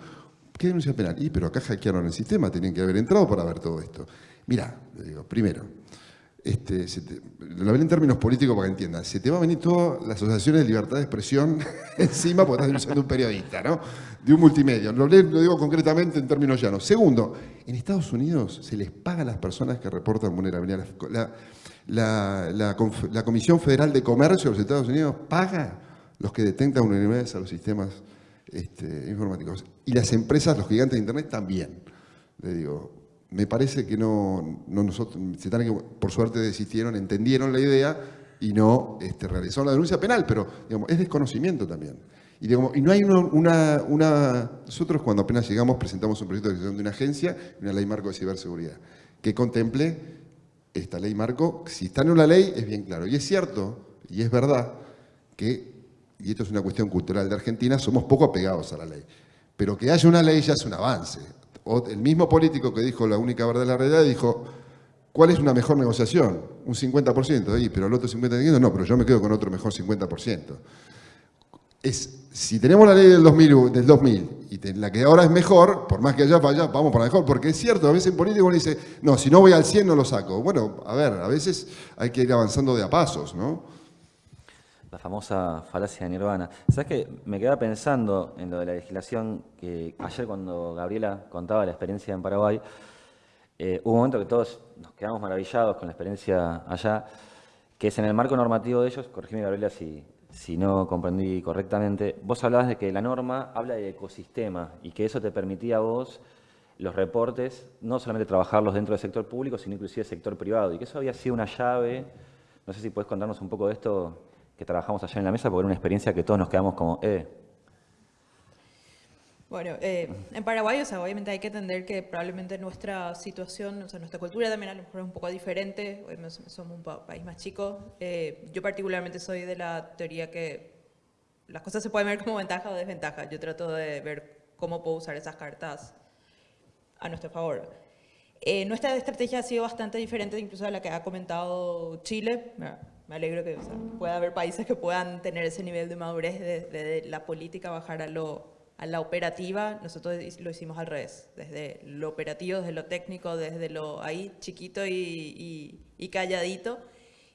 ¿Qué denuncia penal? Y pero acá hackearon el sistema, tenían que haber entrado para ver todo esto. Mira, le digo, primero, este, lo hablé en términos políticos para que entiendan, se te va a venir todas las asociaciones de libertad de expresión encima porque estás denunciando un periodista, ¿no? De un multimedia. Lo, digo concretamente en términos llanos. Segundo, en Estados Unidos se les paga a las personas que reportan vulnerabilidad. La, la, Comisión Federal de Comercio de los Estados Unidos paga los que detectan vulnerabilidades a los sistemas este, informáticos. Y las empresas, los gigantes de Internet también. Le digo, me parece que no, nosotros, se por suerte desistieron, entendieron la idea y no este, realizaron la denuncia penal, pero digamos, es desconocimiento también. Y, digamos, y no hay una, una, Nosotros cuando apenas llegamos presentamos un proyecto de creación de una agencia una ley marco de ciberseguridad que contemple esta ley marco. Si está en una ley es bien claro. Y es cierto, y es verdad, que, y esto es una cuestión cultural de Argentina, somos poco apegados a la ley. Pero que haya una ley ya es un avance el mismo político que dijo la única verdad de la realidad dijo, ¿cuál es una mejor negociación? Un 50%, ahí, pero el otro 50% no, pero yo me quedo con otro mejor 50%. Es, si tenemos la ley del 2000, del 2000 y la que ahora es mejor, por más que haya fallado, vamos para mejor, porque es cierto, a veces en político uno dice, no, si no voy al 100 no lo saco. Bueno, a ver, a veces hay que ir avanzando de a pasos, ¿no? La famosa falacia de Nirvana. ¿Sabes que Me quedaba pensando en lo de la legislación, que ayer cuando Gabriela contaba la experiencia en Paraguay, eh, hubo un momento que todos nos quedamos maravillados con la experiencia allá, que es en el marco normativo de ellos, corregime Gabriela si, si no comprendí correctamente, vos hablabas de que la norma habla de ecosistema y que eso te permitía a vos los reportes, no solamente trabajarlos dentro del sector público, sino inclusive sector privado, y que eso había sido una llave, no sé si puedes contarnos un poco de esto, que trabajamos allá en la mesa, porque era una experiencia que todos nos quedamos como, eh. Bueno, eh, en Paraguay, o sea, obviamente hay que entender que probablemente nuestra situación, o sea, nuestra cultura también a lo mejor es un poco diferente, somos un país más chico. Eh, yo particularmente soy de la teoría que las cosas se pueden ver como ventaja o desventaja. Yo trato de ver cómo puedo usar esas cartas a nuestro favor. Eh, nuestra estrategia ha sido bastante diferente incluso a la que ha comentado Chile me alegro que pueda haber países que puedan tener ese nivel de madurez de, la política bajar a, lo, a la operativa. Nosotros lo hicimos al revés, desde lo operativo, desde lo técnico, desde lo ahí chiquito y, calladito,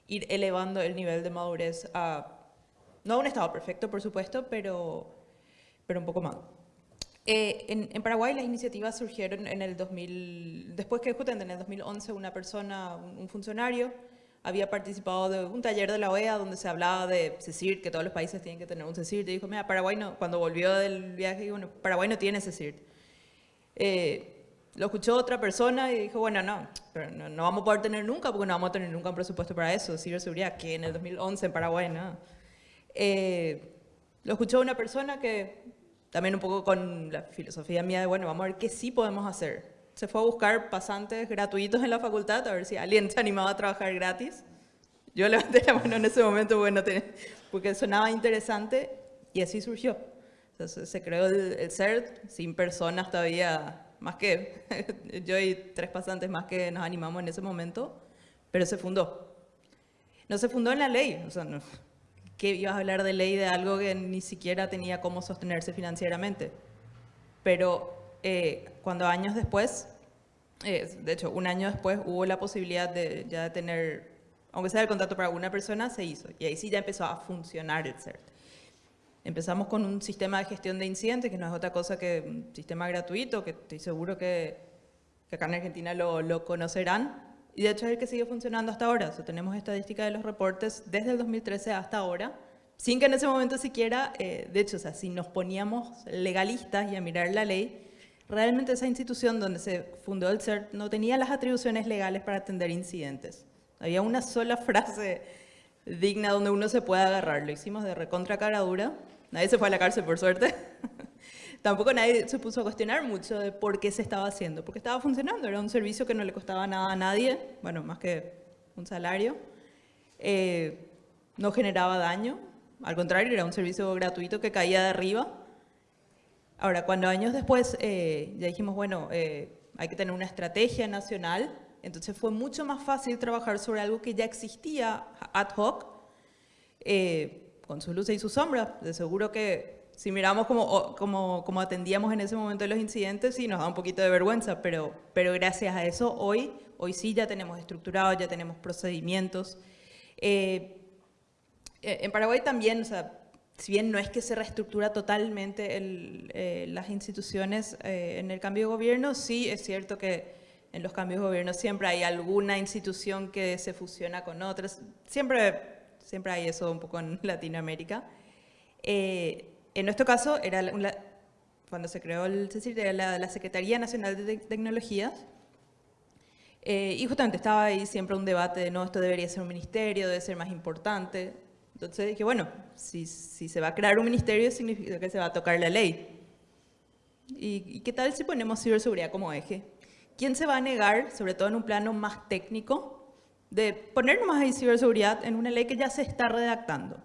ir elevando el nivel de madurez a, no a un estado perfecto, por supuesto, pero, pero un poco más. Eh, en, Paraguay las iniciativas surgieron en el 2000, después que justamente en el 2011 una persona, un funcionario, había participado de un taller de la OEA donde se hablaba de CECIRT, que todos los países tienen que tener un CECIRT, y dijo, mira, Paraguay no, cuando volvió del viaje, bueno, Paraguay no tiene CECIRT. Eh, lo escuchó otra persona y dijo, bueno, no, pero no, vamos a poder tener nunca, porque no vamos a tener nunca un presupuesto para eso, ciberseguridad, que en el 2011 en Paraguay, no. Eh, lo escuchó una persona que también un poco con la filosofía mía de, bueno, vamos a ver qué sí podemos hacer se fue a buscar pasantes gratuitos en la facultad, a ver si alguien se animaba a trabajar gratis. Yo levanté la mano en ese momento bueno, porque sonaba interesante y así surgió. Se creó el, CERT sin personas todavía, más que yo y tres pasantes más que nos animamos en ese momento, pero se fundó. No se fundó en la ley, o sea, no, ¿qué ibas a hablar de ley de algo que ni siquiera tenía cómo sostenerse financieramente? Pero eh, cuando años después Eh, de hecho, un año después hubo la posibilidad de ya tener, aunque sea el contrato para una persona, se hizo. Y ahí sí ya empezó a funcionar el CERT. Empezamos con un sistema de gestión de incidentes, que no es otra cosa que un sistema gratuito, que estoy seguro que, que acá en Argentina lo, lo, conocerán. Y de hecho es el que sigue funcionando hasta ahora. O sea, tenemos estadística de los reportes desde el 2013 hasta ahora, sin que en ese momento siquiera, eh, de hecho, o sea, si nos poníamos legalistas y a mirar la ley, realmente esa institución donde se fundó el CERT no tenía las atribuciones legales para atender incidentes. Había una sola frase digna donde uno se pueda agarrar. Lo hicimos de recontra Nadie se fue a la cárcel, por suerte. Tampoco nadie se puso a cuestionar mucho de por qué se estaba haciendo, porque estaba funcionando, era un servicio que no le costaba nada a nadie, bueno, más que un salario, eh, no generaba daño, al contrario, era un servicio gratuito que caía de arriba. Ahora, cuando años después eh, ya dijimos, bueno, eh, hay que tener una estrategia nacional, entonces fue mucho más fácil trabajar sobre algo que ya existía ad hoc, con sus luces y sus sombras. De seguro que si miramos cómo, como, atendíamos en ese momento los incidentes, sí nos da un poquito de vergüenza, pero, pero gracias a eso hoy, hoy sí ya tenemos estructurado, ya tenemos procedimientos. Eh, eh, en Paraguay también, o sea, si bien no es que se reestructura totalmente eh, las instituciones en el cambio de gobierno, sí es cierto que en los cambios de gobierno siempre hay alguna institución que se fusiona con otras, siempre siempre hay eso un poco en Latinoamérica. Eh, en nuestro caso, era cuando se creó el CECIR, era la, Secretaría Nacional de Tecnologías, eh, y justamente estaba ahí siempre un debate de, no, esto debería ser un ministerio, debe ser más importante. Entonces dije, bueno, si, si se va a crear un ministerio, significa que se va a tocar la ley. ¿Y, ¿Y qué tal si ponemos ciberseguridad como eje? ¿Quién se va a negar, sobre todo en un plano más técnico, de poner más ahí ciberseguridad en una ley que ya se está redactando.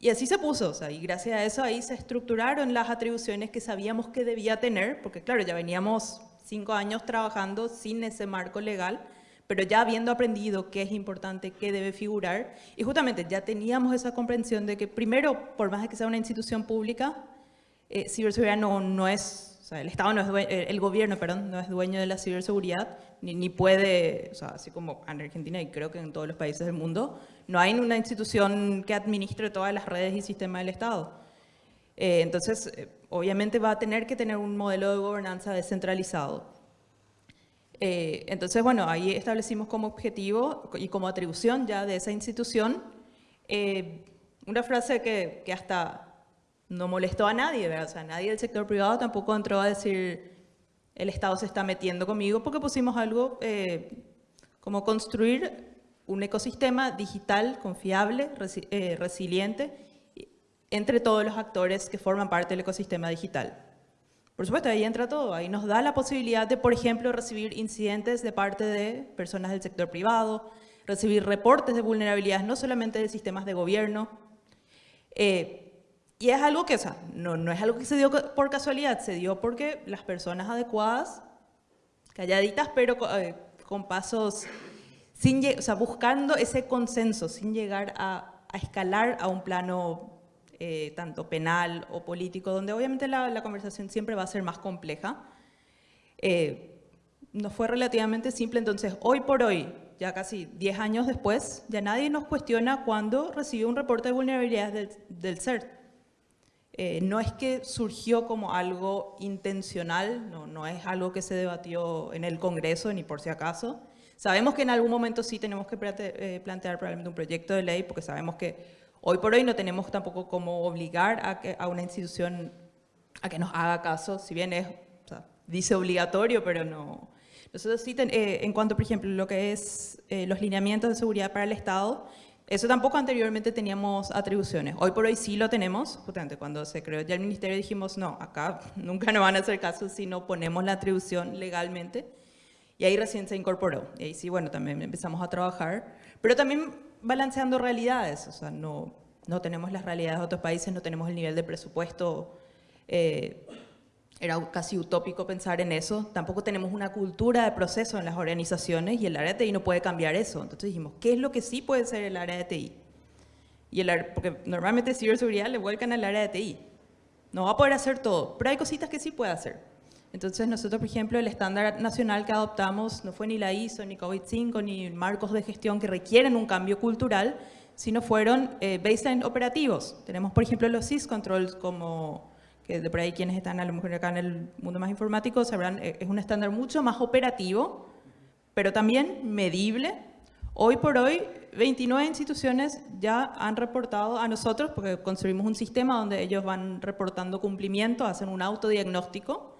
Y así se puso, o sea, y gracias a eso ahí se estructuraron las atribuciones que sabíamos que debía tener, porque claro, ya veníamos cinco años trabajando sin ese marco legal, pero ya habiendo aprendido qué es importante, qué debe figurar, y justamente ya teníamos esa comprensión de que primero, por más que sea una institución pública, eh, ciberseguridad no, no es el Estado no es el gobierno, perdón, no es dueño de la ciberseguridad, ni, ni, puede, así como en Argentina y creo que en todos los países del mundo, no hay una institución que administre todas las redes y sistemas del Estado. Eh, entonces, eh, obviamente va a tener que tener un modelo de gobernanza descentralizado. Entonces, bueno, ahí establecimos como objetivo y como atribución ya de esa institución una frase que, hasta no molestó a nadie, ¿verdad? O sea, nadie del sector privado tampoco entró a decir el Estado se está metiendo conmigo porque pusimos algo eh, como construir un ecosistema digital confiable, eh, resiliente, entre todos los actores que forman parte del ecosistema digital. Por supuesto, ahí entra todo. Ahí nos da la posibilidad de, por ejemplo, recibir incidentes de parte de personas del sector privado, recibir reportes de vulnerabilidades no solamente de sistemas de gobierno, eh, y es algo que, o sea, no, no es algo que se dio por casualidad, se dio porque las personas adecuadas, calladitas, pero eh, con pasos, sin, o sea, buscando ese consenso, sin llegar a, a escalar a un plano eh, tanto penal o político, donde obviamente la, la, conversación siempre va a ser más compleja. Eh, nos fue relativamente simple, entonces hoy por hoy, ya casi 10 años después, ya nadie nos cuestiona cuando recibió un reporte de vulnerabilidades del, del CERT eh, no es que surgió como algo intencional, no, no es algo que se debatió en el Congreso, ni por si acaso. Sabemos que en algún momento sí tenemos que eh, plantear probablemente un proyecto de ley, porque sabemos que hoy por hoy no tenemos tampoco como obligar a, que, a una institución a que nos haga caso, si bien es, dice obligatorio, pero no. Nosotros sí, eh, en cuanto, por ejemplo, lo que es los lineamientos de seguridad para el Estado, eso tampoco anteriormente teníamos atribuciones. Hoy por hoy sí lo tenemos. Justamente cuando se creó ya el ministerio dijimos, no, acá nunca nos van a hacer caso si no ponemos la atribución legalmente. Y ahí recién se incorporó. Y ahí sí, bueno, también empezamos a trabajar. Pero también balanceando realidades. O sea, no, no tenemos las realidades de otros países, no tenemos el nivel de presupuesto eh, era casi utópico pensar en eso. Tampoco tenemos una cultura de proceso en las organizaciones y el área de TI no puede cambiar eso. Entonces dijimos, ¿qué es lo que sí puede ser el área de TI? Y el, porque normalmente ciberseguridad le vuelcan al área de TI. No va a poder hacer todo, pero hay cositas que sí puede hacer. Entonces nosotros, por ejemplo, el estándar nacional que adoptamos no fue ni la ISO, ni COVID-5, ni marcos de gestión que requieren un cambio cultural, sino fueron eh, baseline operativos. Tenemos, por ejemplo, los syscontrols como, que de por ahí quienes están a lo mejor acá en el mundo más informático sabrán, eh, es un estándar mucho más operativo, pero también medible. Hoy por hoy, 29 instituciones ya han reportado a nosotros, porque construimos un sistema donde ellos van reportando cumplimiento, hacen un autodiagnóstico,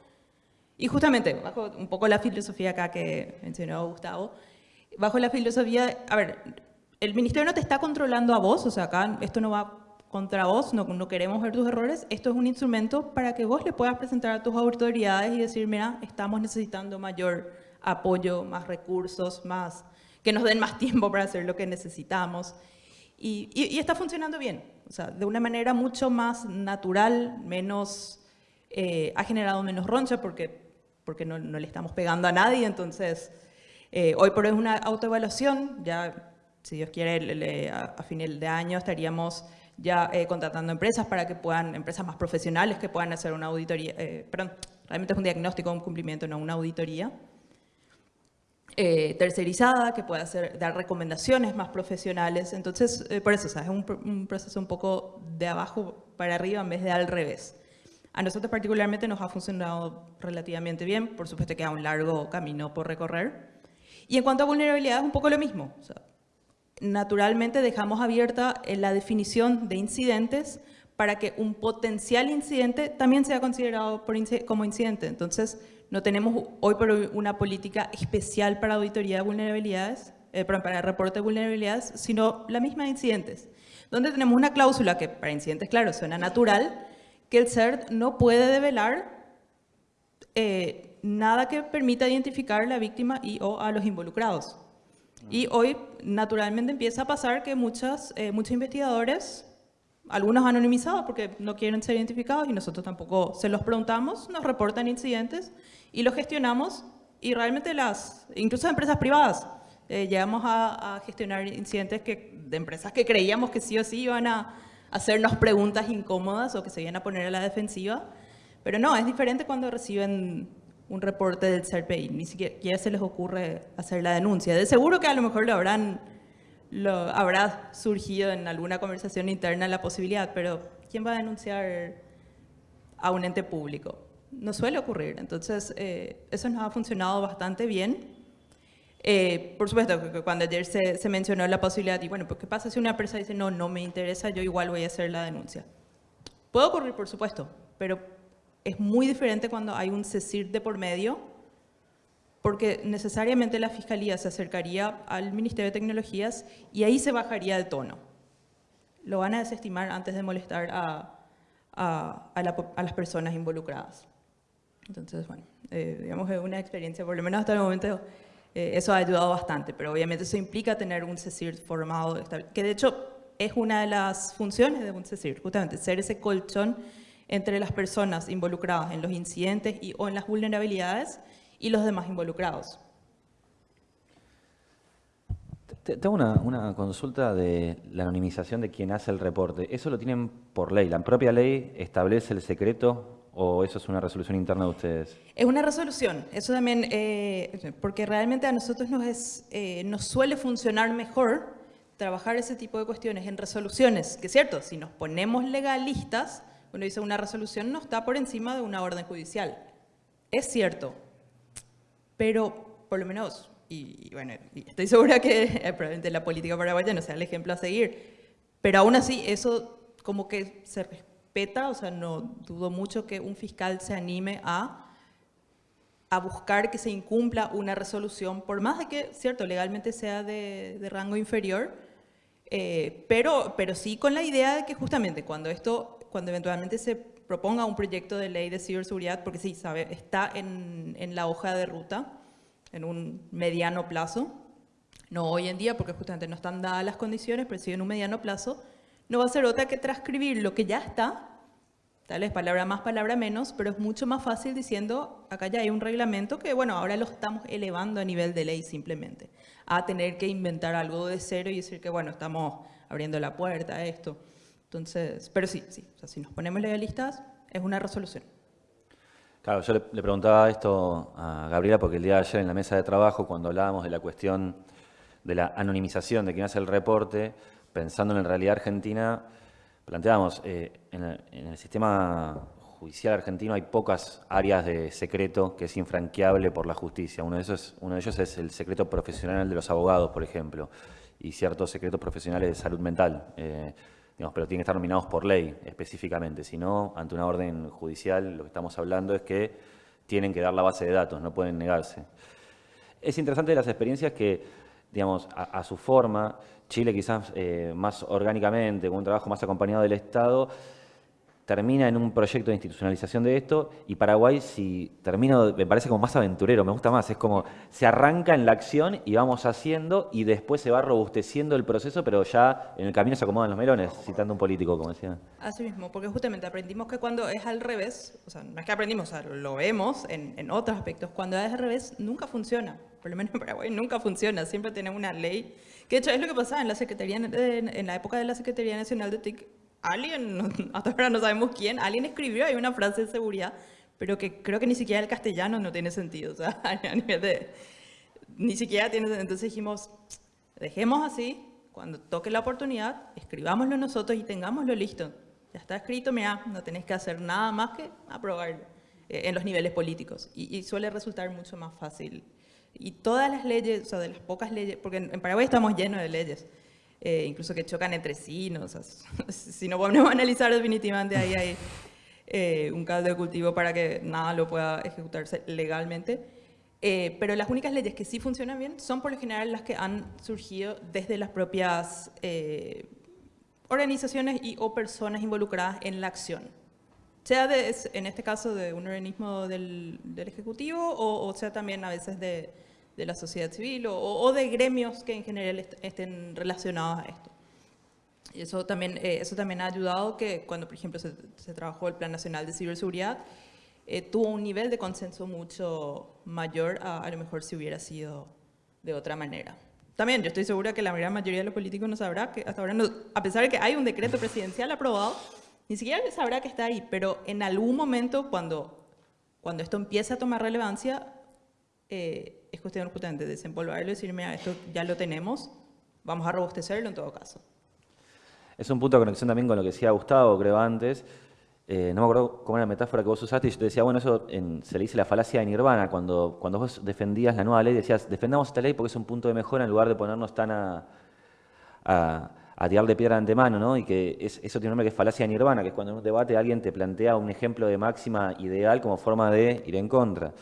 y justamente, bajo un poco la filosofía acá que mencionó Gustavo, bajo la filosofía, a ver, el ministerio no te está controlando a vos, o sea, acá esto no va contra vos, no, no queremos ver tus errores, esto es un instrumento para que vos le puedas presentar a tus autoridades y decir, mira, estamos necesitando mayor apoyo, más recursos, más que nos den más tiempo para hacer lo que necesitamos. Y, y, está funcionando bien, o sea, de una manera mucho más natural, menos, eh, ha generado menos roncha porque porque no, le estamos pegando a nadie, entonces eh, hoy por hoy es una autoevaluación, ya si Dios quiere a, final de año estaríamos ya eh, contratando empresas para que puedan, empresas más profesionales que puedan hacer una auditoría, eh, perdón, realmente es un diagnóstico, un cumplimiento, no una auditoría. tercerizada, que pueda hacer, dar recomendaciones más profesionales. Entonces, por eso, es un, un, proceso un poco de abajo para arriba en vez de al revés. A nosotros particularmente nos ha funcionado relativamente bien, por supuesto que queda un largo camino por recorrer. Y en cuanto a vulnerabilidad es un poco lo mismo. naturalmente dejamos abierta la definición de incidentes para que un potencial incidente también sea considerado como incidente. Entonces, no tenemos hoy por hoy una política especial para auditoría de vulnerabilidades, eh, para reporte de vulnerabilidades, sino la misma de incidentes, donde tenemos una cláusula que para incidentes, claro, suena natural, que el CERT no puede develar eh, nada que permita identificar a la víctima y o a los involucrados. Y hoy, naturalmente, empieza a pasar que muchas, eh, muchos investigadores, algunos anonimizados porque no quieren ser identificados y nosotros tampoco se los preguntamos, nos reportan incidentes y los gestionamos y realmente las, incluso empresas privadas, eh, llegamos a, a, gestionar incidentes que, de empresas que creíamos que sí o sí iban a, hacernos preguntas incómodas o que se vayan a poner a la defensiva. Pero no, es diferente cuando reciben un reporte del CERPI, ni siquiera se les ocurre hacer la denuncia. De seguro que a lo mejor lo habrán, lo, habrá surgido en alguna conversación interna la posibilidad, pero ¿quién va a denunciar a un ente público? No suele ocurrir, entonces eh, eso nos ha funcionado bastante bien. Eh, por supuesto, cuando ayer se, mencionó la posibilidad, y bueno, pues ¿qué pasa si una empresa dice, no, no me interesa, yo igual voy a hacer la denuncia? Puede ocurrir, por supuesto, pero es muy diferente cuando hay un CECIR de por medio, porque necesariamente la Fiscalía se acercaría al Ministerio de Tecnologías y ahí se bajaría el tono. Lo van a desestimar antes de molestar a, las personas involucradas. Entonces, bueno, eh, digamos que una experiencia, por lo menos hasta el momento, eh, eso ha ayudado bastante, pero obviamente eso implica tener un CECIR formado, que de hecho es una de las funciones de un CECIR, justamente ser ese colchón entre las personas involucradas en los incidentes y, o en las vulnerabilidades y los demás involucrados. Tengo una, una, consulta de la anonimización de quien hace el reporte. ¿Eso lo tienen por ley? ¿La propia ley establece el secreto ¿O eso es una resolución interna de ustedes? Es una resolución, eso también, eh, porque realmente a nosotros nos, es, eh, nos suele funcionar mejor trabajar ese tipo de cuestiones en resoluciones, que es cierto, si nos ponemos legalistas, uno dice una resolución no está por encima de una orden judicial. Es cierto, pero por lo menos, y, bueno, estoy segura que eh, probablemente la política paraguaya no sea el ejemplo a seguir, pero aún así eso como que se respeta, o sea, no dudo mucho que un fiscal se anime a, a buscar que se incumpla una resolución, por más de que, cierto, legalmente sea de, de rango inferior, eh, pero, pero sí con la idea de que justamente cuando esto, cuando eventualmente se proponga un proyecto de ley de ciberseguridad, porque sí, sabe, está en, en la hoja de ruta, en un mediano plazo, no hoy en día porque justamente no están dadas las condiciones, pero sí en un mediano plazo, no va a ser otra que transcribir lo que ya está, tal vez palabra más, palabra menos, pero es mucho más fácil diciendo, acá ya hay un reglamento que, bueno, ahora lo estamos elevando a nivel de ley simplemente, a tener que inventar algo de cero y decir que, bueno, estamos abriendo la puerta a esto. Entonces, pero sí, sí, si nos ponemos legalistas, es una resolución. Claro, yo le, preguntaba esto a Gabriela porque el día de ayer en la mesa de trabajo, cuando hablábamos de la cuestión de la anonimización de quién hace el reporte, pensando en la realidad argentina, planteábamos, eh, en, el, sistema judicial argentino hay pocas áreas de secreto que es infranqueable por la justicia. Uno de, esos, uno de ellos es el secreto profesional de los abogados, por ejemplo, y ciertos secretos profesionales de salud mental. Eh, digamos, pero tienen que estar nominados por ley específicamente. Si no, ante una orden judicial, lo que estamos hablando es que tienen que dar la base de datos, no pueden negarse. Es interesante las experiencias que, digamos, a, su forma, Chile quizás eh, más orgánicamente, con un trabajo más acompañado del Estado, termina en un proyecto de institucionalización de esto y Paraguay si termina, me parece como más aventurero, me gusta más, es como se arranca en la acción y vamos haciendo y después se va robusteciendo el proceso, pero ya en el camino se acomodan los melones, citando un político, como decía. Así mismo, porque justamente aprendimos que cuando es al revés, o sea, no es que aprendimos, o sea, lo vemos en otros aspectos, cuando es al revés nunca funciona, por lo menos en Paraguay nunca funciona, siempre tenemos una ley, que de hecho es lo que pasaba en la Secretaría, en, la época de la Secretaría Nacional de TIC, alguien, hasta ahora no sabemos quién, alguien escribió ahí una frase de seguridad, pero que creo que ni siquiera el castellano no tiene sentido, o sea, a nivel de, ni siquiera tiene. Entonces dijimos, dejemos así, cuando toque la oportunidad, escribámoslo nosotros y tengámoslo listo. Ya está escrito, mira, no tenés que hacer nada más que aprobarlo eh, en los niveles políticos. Y, y, suele resultar mucho más fácil. Y todas las leyes, o sea, de las pocas leyes, porque en, Paraguay estamos llenos de leyes, eh, incluso que chocan entre sí, ¿no? O sea, si no podemos analizar definitivamente ahí hay eh, un caldo de cultivo para que nada lo pueda ejecutarse legalmente. Eh, pero las únicas leyes que sí funcionan bien son por lo general las que han surgido desde las propias eh, organizaciones y o personas involucradas en la acción. Sea de, en este caso de un organismo del, del Ejecutivo o, o sea también a veces de, de la sociedad civil o, o, de gremios que en general est estén relacionados a esto. Y eso también, eh, eso también ha ayudado que cuando, por ejemplo, se, se trabajó el Plan Nacional de Ciberseguridad, eh, tuvo un nivel de consenso mucho mayor a, a lo mejor si hubiera sido de otra manera. También yo estoy segura que la gran mayoría de los políticos no sabrá que hasta ahora, no, a pesar de que hay un decreto presidencial aprobado, ni siquiera sabrá que está ahí, pero en algún momento cuando, cuando esto empieza a tomar relevancia, eh, es cuestión justamente de desempolvarlo y decir, mira, esto ya lo tenemos, vamos a robustecerlo en todo caso. Es un punto de conexión también con lo que decía Gustavo, creo, antes. Eh, no me acuerdo cómo era la metáfora que vos usaste, y yo te decía, bueno, eso se le dice la falacia de Nirvana, cuando, cuando vos defendías la nueva ley, decías, defendamos esta ley porque es un punto de mejora en lugar de ponernos tan a, a tirar de piedra de antemano, ¿no? Y que es, eso tiene un nombre que es falacia Nirvana, que es cuando en un debate alguien te plantea un ejemplo de máxima ideal como forma de ir en contra.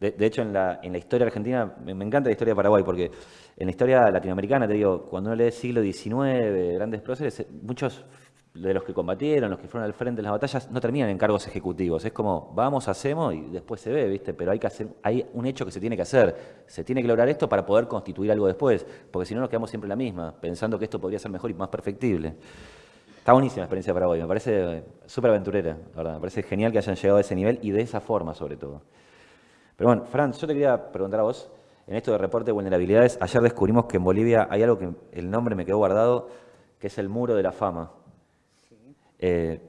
De, hecho, en la, en la historia argentina, me, encanta la historia de Paraguay, porque en la historia latinoamericana, te digo, cuando uno lee siglo XIX, grandes próceres, muchos de los que combatieron, los que fueron al frente de las batallas, no terminan en cargos ejecutivos. Es como, vamos, hacemos y después se ve, ¿viste? Pero hay, que hacer, hay un hecho que se tiene que hacer. Se tiene que lograr esto para poder constituir algo después, porque si no nos quedamos siempre la misma, pensando que esto podría ser mejor y más perfectible. Está buenísima la experiencia de Paraguay, me parece súper aventurera, ¿verdad? Me parece genial que hayan llegado a ese nivel y de esa forma, sobre todo. Pero bueno, Franz, yo te quería preguntar a vos, en esto de reporte de vulnerabilidades, ayer descubrimos que en Bolivia hay algo que el nombre me quedó guardado, que es el muro de la fama. Eh,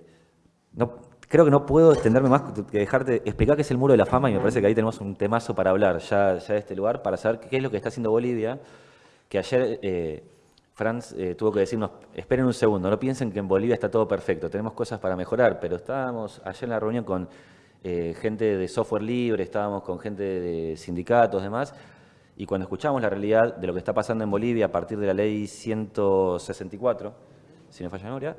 no, creo que no puedo extenderme más que dejarte explicar qué es el muro de la fama y me parece que ahí tenemos un temazo para hablar ya, de este lugar, para saber qué es lo que está haciendo Bolivia, que ayer eh, Franz eh, tuvo que decirnos, esperen un segundo, no piensen que en Bolivia está todo perfecto, tenemos cosas para mejorar, pero estábamos ayer en la reunión con gente de software libre, estábamos con gente de sindicatos, demás, y cuando escuchamos la realidad de lo que está pasando en Bolivia a partir de la ley 164, si me falla la memoria,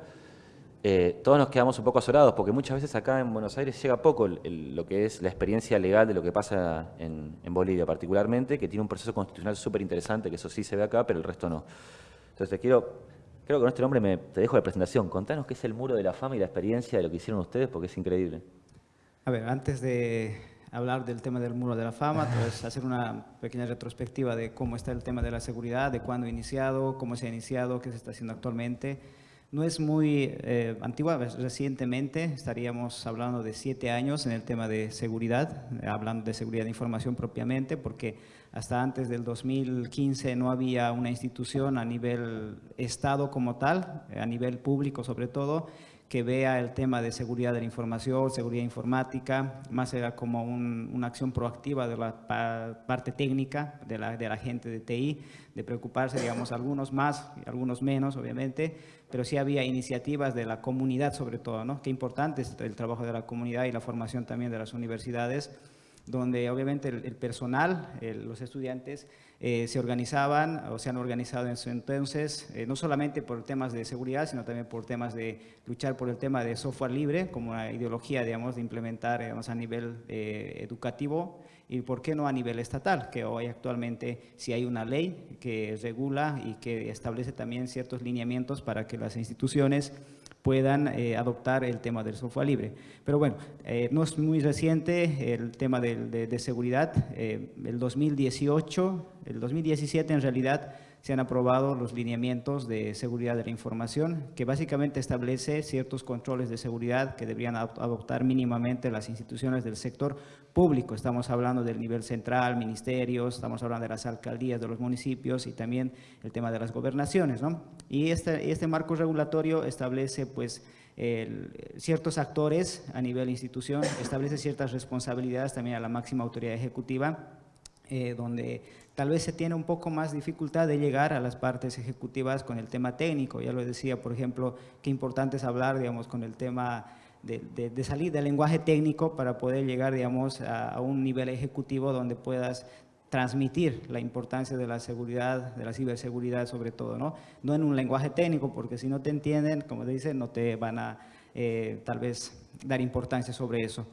eh, todos nos quedamos un poco azorados, porque muchas veces acá en Buenos Aires llega poco el, el, lo que es la experiencia legal de lo que pasa en, en Bolivia particularmente, que tiene un proceso constitucional súper interesante, que eso sí se ve acá, pero el resto no. Entonces te quiero, creo que con este nombre me, te dejo la presentación. Contanos qué es el Muro de la Fama y la experiencia de lo que hicieron ustedes, porque es increíble. A ver, antes de hablar del tema del Muro de la Fama, pues hacer una pequeña retrospectiva de cómo está el tema de la seguridad, de cuándo ha iniciado, cómo se ha iniciado, qué se está haciendo actualmente. No es muy eh, antigua, recientemente estaríamos hablando de siete años en el tema de seguridad, hablando de seguridad de información propiamente, porque hasta antes del 2015 no había una institución a nivel Estado como tal, a nivel público sobre todo, que vea el tema de seguridad de la información, seguridad informática, más era como una acción proactiva de la parte técnica de la, de la gente de TI, de preocuparse, digamos, algunos más, algunos menos, obviamente, pero sí había iniciativas de la comunidad sobre todo, ¿no? Qué importante es el trabajo de la comunidad y la formación también de las universidades, donde obviamente el, personal, los estudiantes, eh, se organizaban o se han organizado en su entonces, eh, no solamente por temas de seguridad, sino también por temas de luchar por el tema de software libre, como una ideología, digamos, de implementar a nivel eh, educativo y por qué no a nivel estatal, que hoy actualmente si hay una ley que regula y que establece también ciertos lineamientos para que las instituciones puedan eh, adoptar el tema del software libre. Pero bueno, eh, no es muy reciente el tema de, de, seguridad. Eh, el 2018, el 2017 en realidad se han aprobado los lineamientos de seguridad de la información, que básicamente establece ciertos controles de seguridad que deberían adoptar mínimamente las instituciones del sector público. Estamos hablando del nivel central, ministerios, estamos hablando de las alcaldías de los municipios y también el tema de las gobernaciones. ¿no? Y este, este marco regulatorio establece pues, ciertos actores a nivel institución, establece ciertas responsabilidades también a la máxima autoridad ejecutiva, eh, donde tal vez se tiene un poco más dificultad de llegar a las partes ejecutivas con el tema técnico. Ya lo decía, por ejemplo, qué importante es hablar, digamos, con el tema de, salir del lenguaje técnico para poder llegar, digamos, a, un nivel ejecutivo donde puedas transmitir la importancia de la seguridad, de la ciberseguridad sobre todo, ¿no? No en un lenguaje técnico, porque si no te entienden, como te dicen, no te van a eh, tal vez dar importancia sobre eso.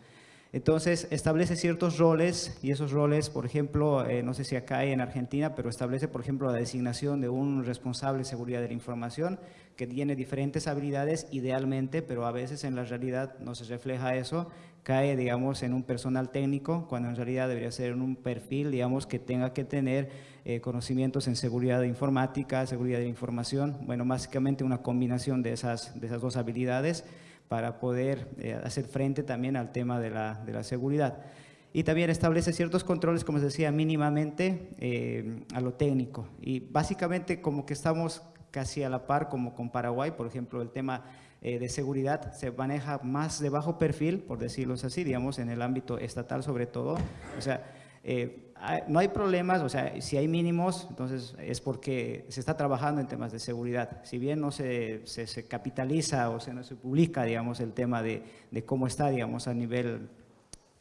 Entonces, establece ciertos roles y esos roles, por ejemplo, eh, no sé si acá hay en Argentina, pero establece, por ejemplo, la designación de un responsable de seguridad de la información que tiene diferentes habilidades idealmente, pero a veces en la realidad no se refleja eso, cae, digamos, en un personal técnico, cuando en realidad debería ser en un perfil, digamos, que tenga que tener eh, conocimientos en seguridad de informática, seguridad de información, bueno, básicamente una combinación de esas, de esas dos habilidades, para poder eh, hacer frente también al tema de la, de la, seguridad. Y también establece ciertos controles, como se decía, mínimamente eh, a lo técnico. Y básicamente como que estamos casi a la par como con Paraguay, por ejemplo, el tema eh, de seguridad se maneja más de bajo perfil, por decirlo así, digamos, en el ámbito estatal sobre todo. O sea, no hay problemas, o sea, si hay mínimos, entonces es porque se está trabajando en temas de seguridad. Si bien no se, se, capitaliza o se, no se publica, digamos, el tema de, de, cómo está, digamos, a nivel,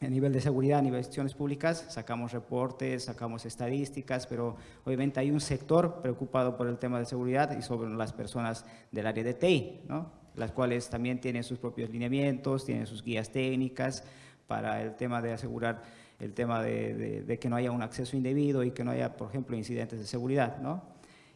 a nivel de seguridad, a nivel de públicas, sacamos reportes, sacamos estadísticas, pero obviamente hay un sector preocupado por el tema de seguridad y sobre las personas del área de TI, ¿no? las cuales también tienen sus propios lineamientos, tienen sus guías técnicas para el tema de asegurar el tema de, que no haya un acceso indebido y que no haya, por ejemplo, incidentes de seguridad. ¿no?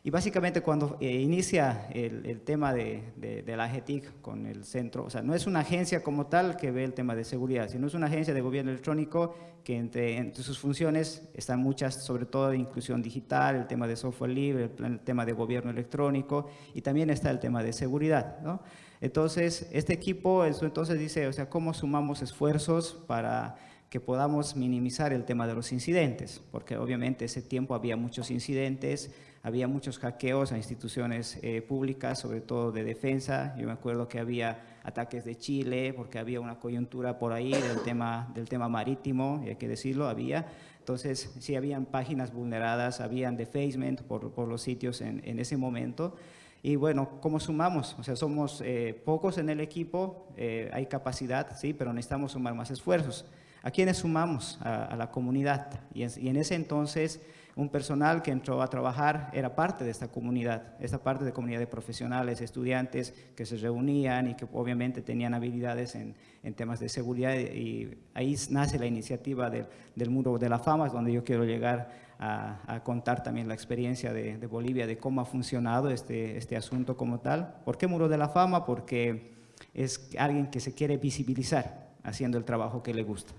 Y básicamente cuando eh, inicia el, tema de, la AGETIC con el centro, o sea, no es una agencia como tal que ve el tema de seguridad, sino es una agencia de gobierno electrónico que entre, entre sus funciones están muchas, sobre todo de inclusión digital, el tema de software libre, el, tema de gobierno electrónico y también está el tema de seguridad. ¿no? Entonces, este equipo entonces dice, o sea, ¿cómo sumamos esfuerzos para que podamos minimizar el tema de los incidentes, porque obviamente ese tiempo había muchos incidentes, había muchos hackeos a instituciones eh, públicas, sobre todo de defensa. Yo me acuerdo que había ataques de Chile, porque había una coyuntura por ahí del tema, del tema marítimo, y hay que decirlo, había. Entonces, sí habían páginas vulneradas, habían defacement por, por los sitios en, en, ese momento. Y bueno, ¿cómo sumamos? O sea, somos eh, pocos en el equipo, eh, hay capacidad, sí, pero necesitamos sumar más esfuerzos. ¿A quiénes sumamos? A, la comunidad. Y en, ese entonces, un personal que entró a trabajar era parte de esta comunidad, esta parte de comunidad de profesionales, estudiantes que se reunían y que obviamente tenían habilidades en, temas de seguridad. Y ahí nace la iniciativa del Muro de la Fama, donde yo quiero llegar a, contar también la experiencia de, de, Bolivia, de cómo ha funcionado este, este asunto como tal. ¿Por qué Muro de la Fama? Porque es alguien que se quiere visibilizar haciendo el trabajo que le gusta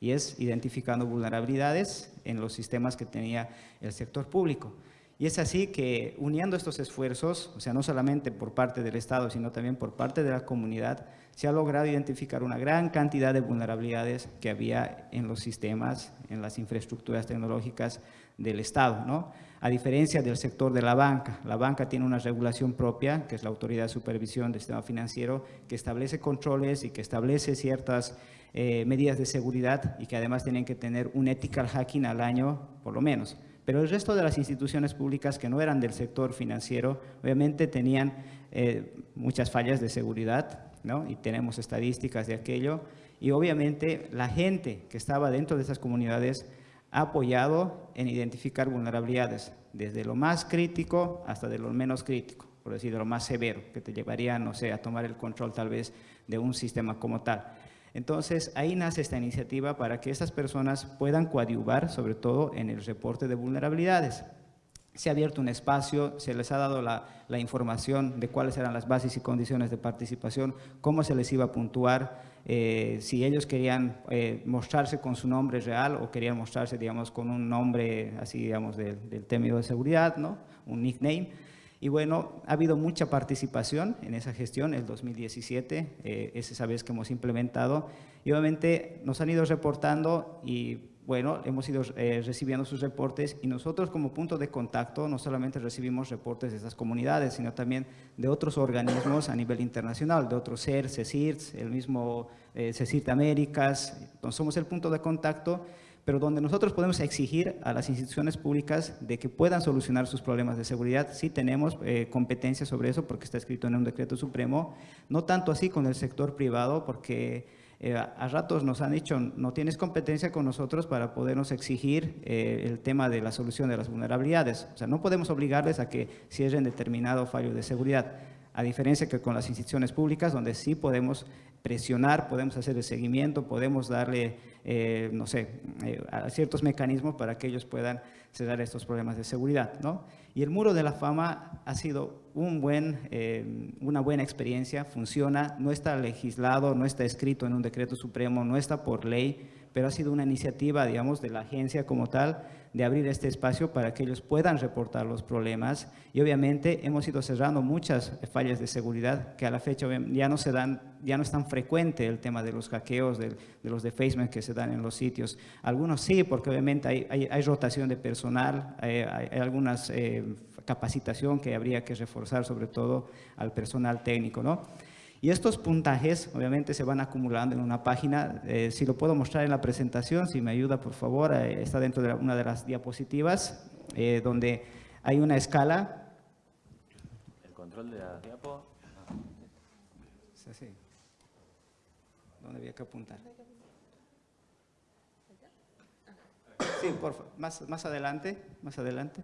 y es identificando vulnerabilidades en los sistemas que tenía el sector público. Y es así que uniendo estos esfuerzos, o sea, no solamente por parte del Estado, sino también por parte de la comunidad, se ha logrado identificar una gran cantidad de vulnerabilidades que había en los sistemas, en las infraestructuras tecnológicas del Estado, ¿no? A diferencia del sector de la banca, la banca tiene una regulación propia, que es la Autoridad de Supervisión del Sistema Financiero, que establece controles y que establece ciertas eh, medidas de seguridad y que además tienen que tener un ethical hacking al año, por lo menos. Pero el resto de las instituciones públicas que no eran del sector financiero, obviamente tenían eh, muchas fallas de seguridad, ¿no? y tenemos estadísticas de aquello, y obviamente la gente que estaba dentro de esas comunidades ha apoyado en identificar vulnerabilidades, desde lo más crítico hasta de lo menos crítico, por decir, de lo más severo, que te llevaría, no sé, a tomar el control tal vez de un sistema como tal. Entonces, ahí nace esta iniciativa para que estas personas puedan coadyuvar, sobre todo en el reporte de vulnerabilidades. Se ha abierto un espacio, se les ha dado la, información de cuáles eran las bases y condiciones de participación, cómo se les iba a puntuar, eh, si ellos querían eh, mostrarse con su nombre real o querían mostrarse, digamos, con un nombre así, digamos, del, del término de seguridad, ¿no? Un nickname. Y bueno, ha habido mucha participación en esa gestión, el 2017, eh, es esa vez que hemos implementado. Y obviamente nos han ido reportando y bueno, hemos ido eh, recibiendo sus reportes y nosotros como punto de contacto no solamente recibimos reportes de estas comunidades, sino también de otros organismos a nivel internacional, de otros CER, CECIRS, el mismo eh, CECIRT Américas. Entonces somos el punto de contacto pero donde nosotros podemos exigir a las instituciones públicas de que puedan solucionar sus problemas de seguridad, sí tenemos eh, competencia sobre eso porque está escrito en un decreto supremo, no tanto así con el sector privado porque eh, a ratos nos han dicho no tienes competencia con nosotros para podernos exigir eh, el tema de la solución de las vulnerabilidades, o sea, no podemos obligarles a que cierren determinado fallo de seguridad, a diferencia que con las instituciones públicas donde sí podemos presionar, podemos hacer el seguimiento, podemos darle, eh, no sé, ciertos mecanismos para que ellos puedan cerrar estos problemas de seguridad. ¿no? Y el Muro de la Fama ha sido un buen, eh, una buena experiencia, funciona, no está legislado, no está escrito en un decreto supremo, no está por ley, pero ha sido una iniciativa, digamos, de la agencia como tal, de abrir este espacio para que ellos puedan reportar los problemas y obviamente hemos ido cerrando muchas fallas de seguridad que a la fecha ya no se dan, ya no es tan frecuente el tema de los hackeos, de, los defacements que se dan en los sitios. Algunos sí, porque obviamente hay, hay, rotación de personal, hay, hay algunas eh, capacitación que habría que reforzar sobre todo al personal técnico, ¿no? Y estos puntajes obviamente se van acumulando en una página, eh, si lo puedo mostrar en la presentación, si me ayuda por favor, eh, está dentro de una de las diapositivas, eh, donde hay una escala. El control de la diapo. Es así. ¿Dónde había que apuntar? Sí, por favor, más, más adelante, más adelante.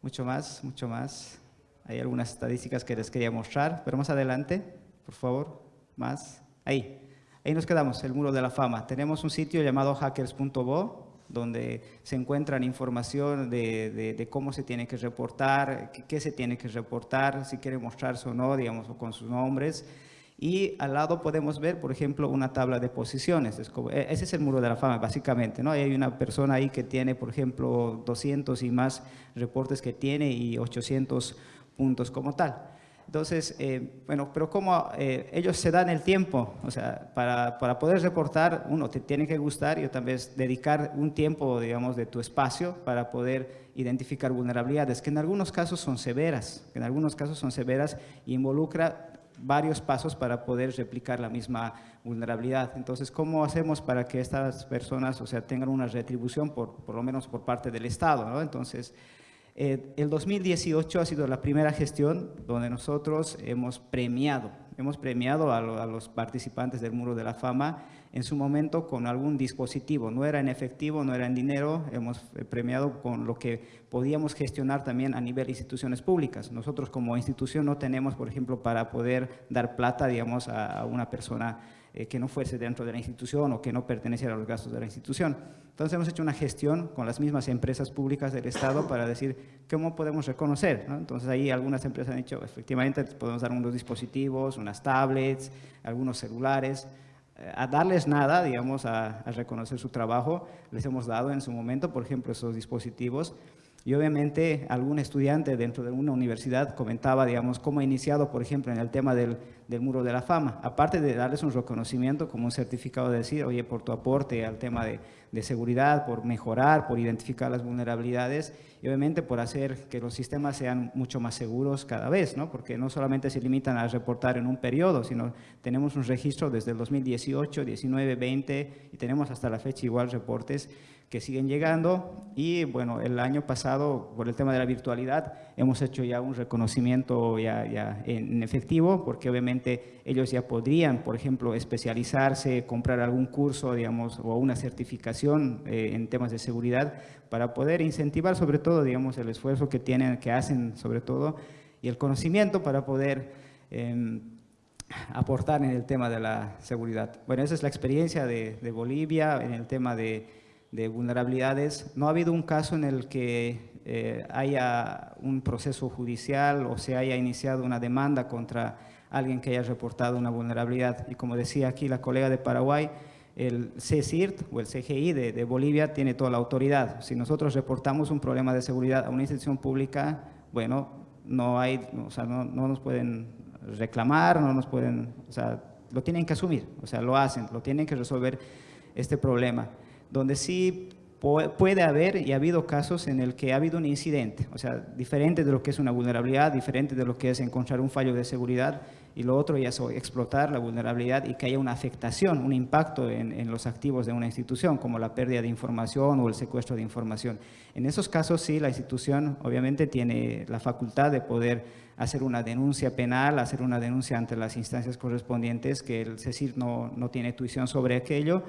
Mucho más, mucho más. Hay algunas estadísticas que les quería mostrar, pero más adelante, por favor, más. Ahí, ahí nos quedamos, el muro de la fama. Tenemos un sitio llamado hackers.bo, donde se encuentran información de, cómo se tiene que reportar, qué, se tiene que reportar, si quiere mostrarse o no, digamos, o con sus nombres. Y al lado podemos ver, por ejemplo, una tabla de posiciones. E, ese es el muro de la fama, básicamente. ¿no? Hay una persona ahí que tiene, por ejemplo, 200 y más reportes que tiene y 800 puntos como tal. Entonces, eh, bueno, pero como eh, ellos se dan el tiempo, o sea, para, para, poder reportar, uno, te tiene que gustar y también dedicar un tiempo, digamos, de tu espacio para poder identificar vulnerabilidades, que en algunos casos son severas, que en algunos casos son severas e involucra varios pasos para poder replicar la misma vulnerabilidad. Entonces, ¿cómo hacemos para que estas personas, o sea, tengan una retribución, por, por lo menos por parte del Estado, ¿no? Entonces, eh, el 2018 ha sido la primera gestión donde nosotros hemos premiado, hemos premiado a, los participantes del Muro de la Fama en su momento con algún dispositivo, no era en efectivo, no era en dinero, hemos eh, premiado con lo que podíamos gestionar también a nivel de instituciones públicas. Nosotros como institución no tenemos, por ejemplo, para poder dar plata, digamos, a una persona eh, que no fuese dentro de la institución o que no perteneciera a los gastos de la institución. Entonces hemos hecho una gestión con las mismas empresas públicas del Estado para decir cómo podemos reconocer. Entonces ahí algunas empresas han dicho, efectivamente podemos dar unos dispositivos, unas tablets, algunos celulares, eh, a darles nada, digamos, a, a, reconocer su trabajo, les hemos dado en su momento, por ejemplo, esos dispositivos, Y obviamente algún estudiante dentro de una universidad comentaba, digamos, cómo ha iniciado, por ejemplo, en el tema del, del muro de la fama. Aparte de darles un reconocimiento como un certificado de decir, oye, por tu aporte al tema de, de seguridad, por mejorar, por identificar las vulnerabilidades y obviamente por hacer que los sistemas sean mucho más seguros cada vez, ¿no? porque no solamente se limitan a reportar en un periodo, sino tenemos un registro desde el 2018, 19, 20 y tenemos hasta la fecha igual reportes que siguen llegando y bueno, el año pasado por el tema de la virtualidad hemos hecho ya un reconocimiento ya, ya en efectivo porque obviamente ellos ya podrían, por ejemplo, especializarse, comprar algún curso, digamos, o una certificación eh, en temas de seguridad para poder incentivar sobre todo, digamos, el esfuerzo que tienen, que hacen sobre todo y el conocimiento para poder eh, aportar en el tema de la seguridad. Bueno, esa es la experiencia de, de Bolivia en el tema de de vulnerabilidades. No ha habido un caso en el que eh, haya un proceso judicial o se haya iniciado una demanda contra alguien que haya reportado una vulnerabilidad. Y como decía aquí la colega de Paraguay, el CSIRT o el CGI de, Bolivia tiene toda la autoridad. Si nosotros reportamos un problema de seguridad a una institución pública, bueno, no, hay, o sea, no, no nos pueden reclamar, no nos pueden, o sea, lo tienen que asumir, o sea, lo hacen, lo tienen que resolver este problema donde sí puede haber y ha habido casos en el que ha habido un incidente, o sea, diferente de lo que es una vulnerabilidad, diferente de lo que es encontrar un fallo de seguridad y lo otro ya es explotar la vulnerabilidad y que haya una afectación, un impacto en, los activos de una institución, como la pérdida de información o el secuestro de información. En esos casos sí, la institución obviamente tiene la facultad de poder hacer una denuncia penal, hacer una denuncia ante las instancias correspondientes, que el CECIR no, no tiene tuición sobre aquello,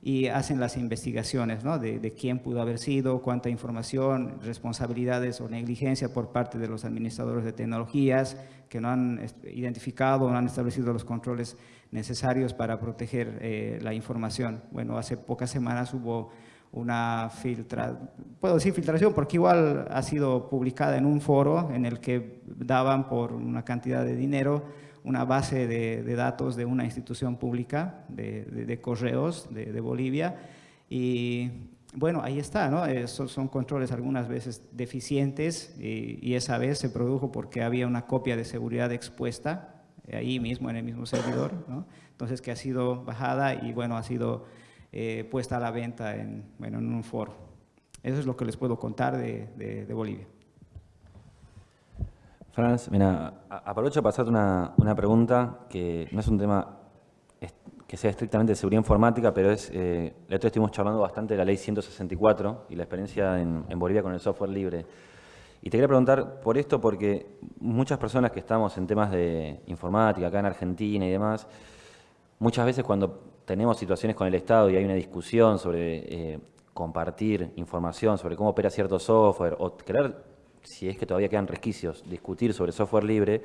y hacen las investigaciones ¿no? de, de, quién pudo haber sido, cuánta información, responsabilidades o negligencia por parte de los administradores de tecnologías que no han identificado, no han establecido los controles necesarios para proteger eh, la información. Bueno, hace pocas semanas hubo una filtra, puedo decir filtración porque igual ha sido publicada en un foro en el que daban por una cantidad de dinero una base de, datos de una institución pública de, correos de, Bolivia y bueno, ahí está, ¿no? Esos son controles algunas veces deficientes y, esa vez se produjo porque había una copia de seguridad expuesta ahí mismo en el mismo servidor. Entonces que ha sido bajada y bueno, ha sido eh, puesta a la venta en, bueno, en un foro. Eso es lo que les puedo contar de Bolivia. Franz, mira, aprovecho para hacerte una, una, pregunta que no es un tema que sea estrictamente de seguridad informática, pero es, eh, la otra estuvimos charlando bastante de la ley 164 y la experiencia en, Bolivia con el software libre. Y te quería preguntar por esto porque muchas personas que estamos en temas de informática acá en Argentina y demás, muchas veces cuando tenemos situaciones con el Estado y hay una discusión sobre eh, compartir información sobre cómo opera cierto software o crear si es que todavía quedan resquicios, discutir sobre software libre,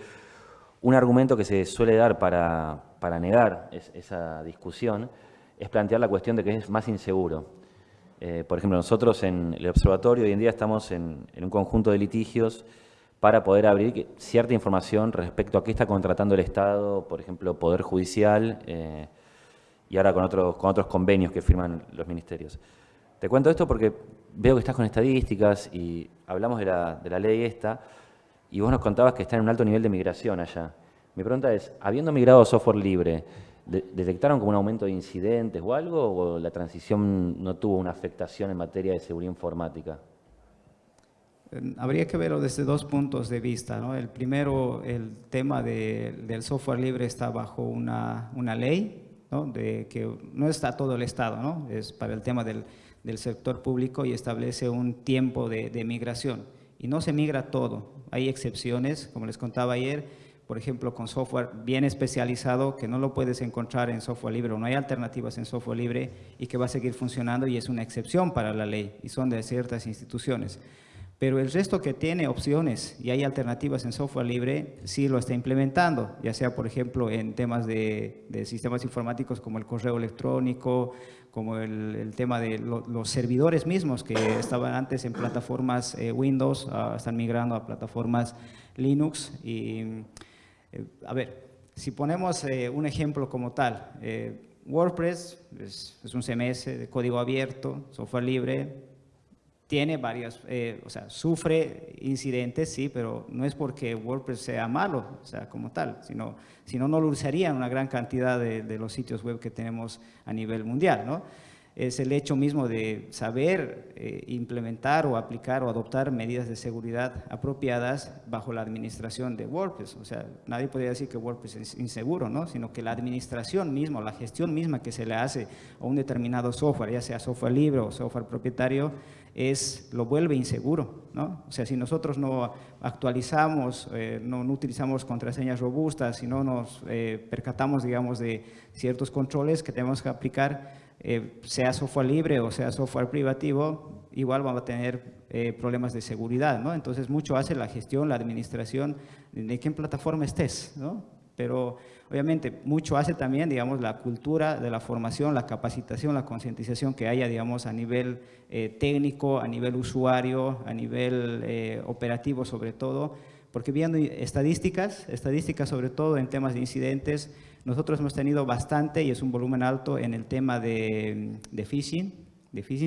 un argumento que se suele dar para, para negar esa discusión es plantear la cuestión de que es más inseguro. Eh, por ejemplo, nosotros en el observatorio hoy en día estamos en, un conjunto de litigios para poder abrir cierta información respecto a qué está contratando el Estado, por ejemplo, Poder Judicial, eh, y ahora con otros, con otros convenios que firman los ministerios. Te cuento esto porque veo que estás con estadísticas y hablamos de la, de la ley esta, y vos nos contabas que está en un alto nivel de migración allá. Mi pregunta es, habiendo migrado a software libre, ¿detectaron como un aumento de incidentes o algo, o la transición no tuvo una afectación en materia de seguridad informática? Habría que verlo desde dos puntos de vista. ¿no? El primero, el tema de, del software libre está bajo una, una ley, ¿no? de que no está todo el Estado, ¿no? es para el tema del del sector público y establece un tiempo de, migración. Y no se migra todo, hay excepciones, como les contaba ayer, por ejemplo, con software bien especializado que no lo puedes encontrar en software libre o no hay alternativas en software libre y que va a seguir funcionando y es una excepción para la ley y son de ciertas instituciones. Pero el resto que tiene opciones y hay alternativas en software libre, sí lo está implementando, ya sea, por ejemplo, en temas de, sistemas informáticos como el correo electrónico, como el, tema de los servidores mismos que estaban antes en plataformas eh, Windows, ah, están migrando a plataformas Linux. Y, eh, a ver, si ponemos eh, un ejemplo como tal, WordPress es, es un CMS de código abierto, software libre, tiene varias, eh, o sea, sufre incidentes, sí, pero no es porque WordPress sea malo, o sea, como tal, sino, sino no lo usarían una gran cantidad de, de los sitios web que tenemos a nivel mundial, ¿no? es el hecho mismo de saber eh, implementar o aplicar o adoptar medidas de seguridad apropiadas bajo la administración de WordPress. O sea, nadie podría decir que WordPress es inseguro, ¿no? sino que la administración misma, la gestión misma que se le hace a un determinado software, ya sea software libre o software propietario, es, lo vuelve inseguro. ¿no? O sea, si nosotros no actualizamos, eh, no, utilizamos contraseñas robustas, si no nos eh, percatamos, digamos, de ciertos controles que tenemos que aplicar, eh, sea software libre o sea software privativo, igual vamos a tener eh, problemas de seguridad, ¿no? Entonces, mucho hace la gestión, la administración de qué plataforma estés, ¿no? Pero, obviamente, mucho hace también, digamos, la cultura de la formación, la capacitación, la concientización que haya, digamos, a nivel eh, técnico, a nivel usuario, a nivel operativo sobre todo, porque viendo estadísticas, estadísticas sobre todo en temas de incidentes, nosotros hemos tenido bastante, y es un volumen alto, en el tema de, de phishing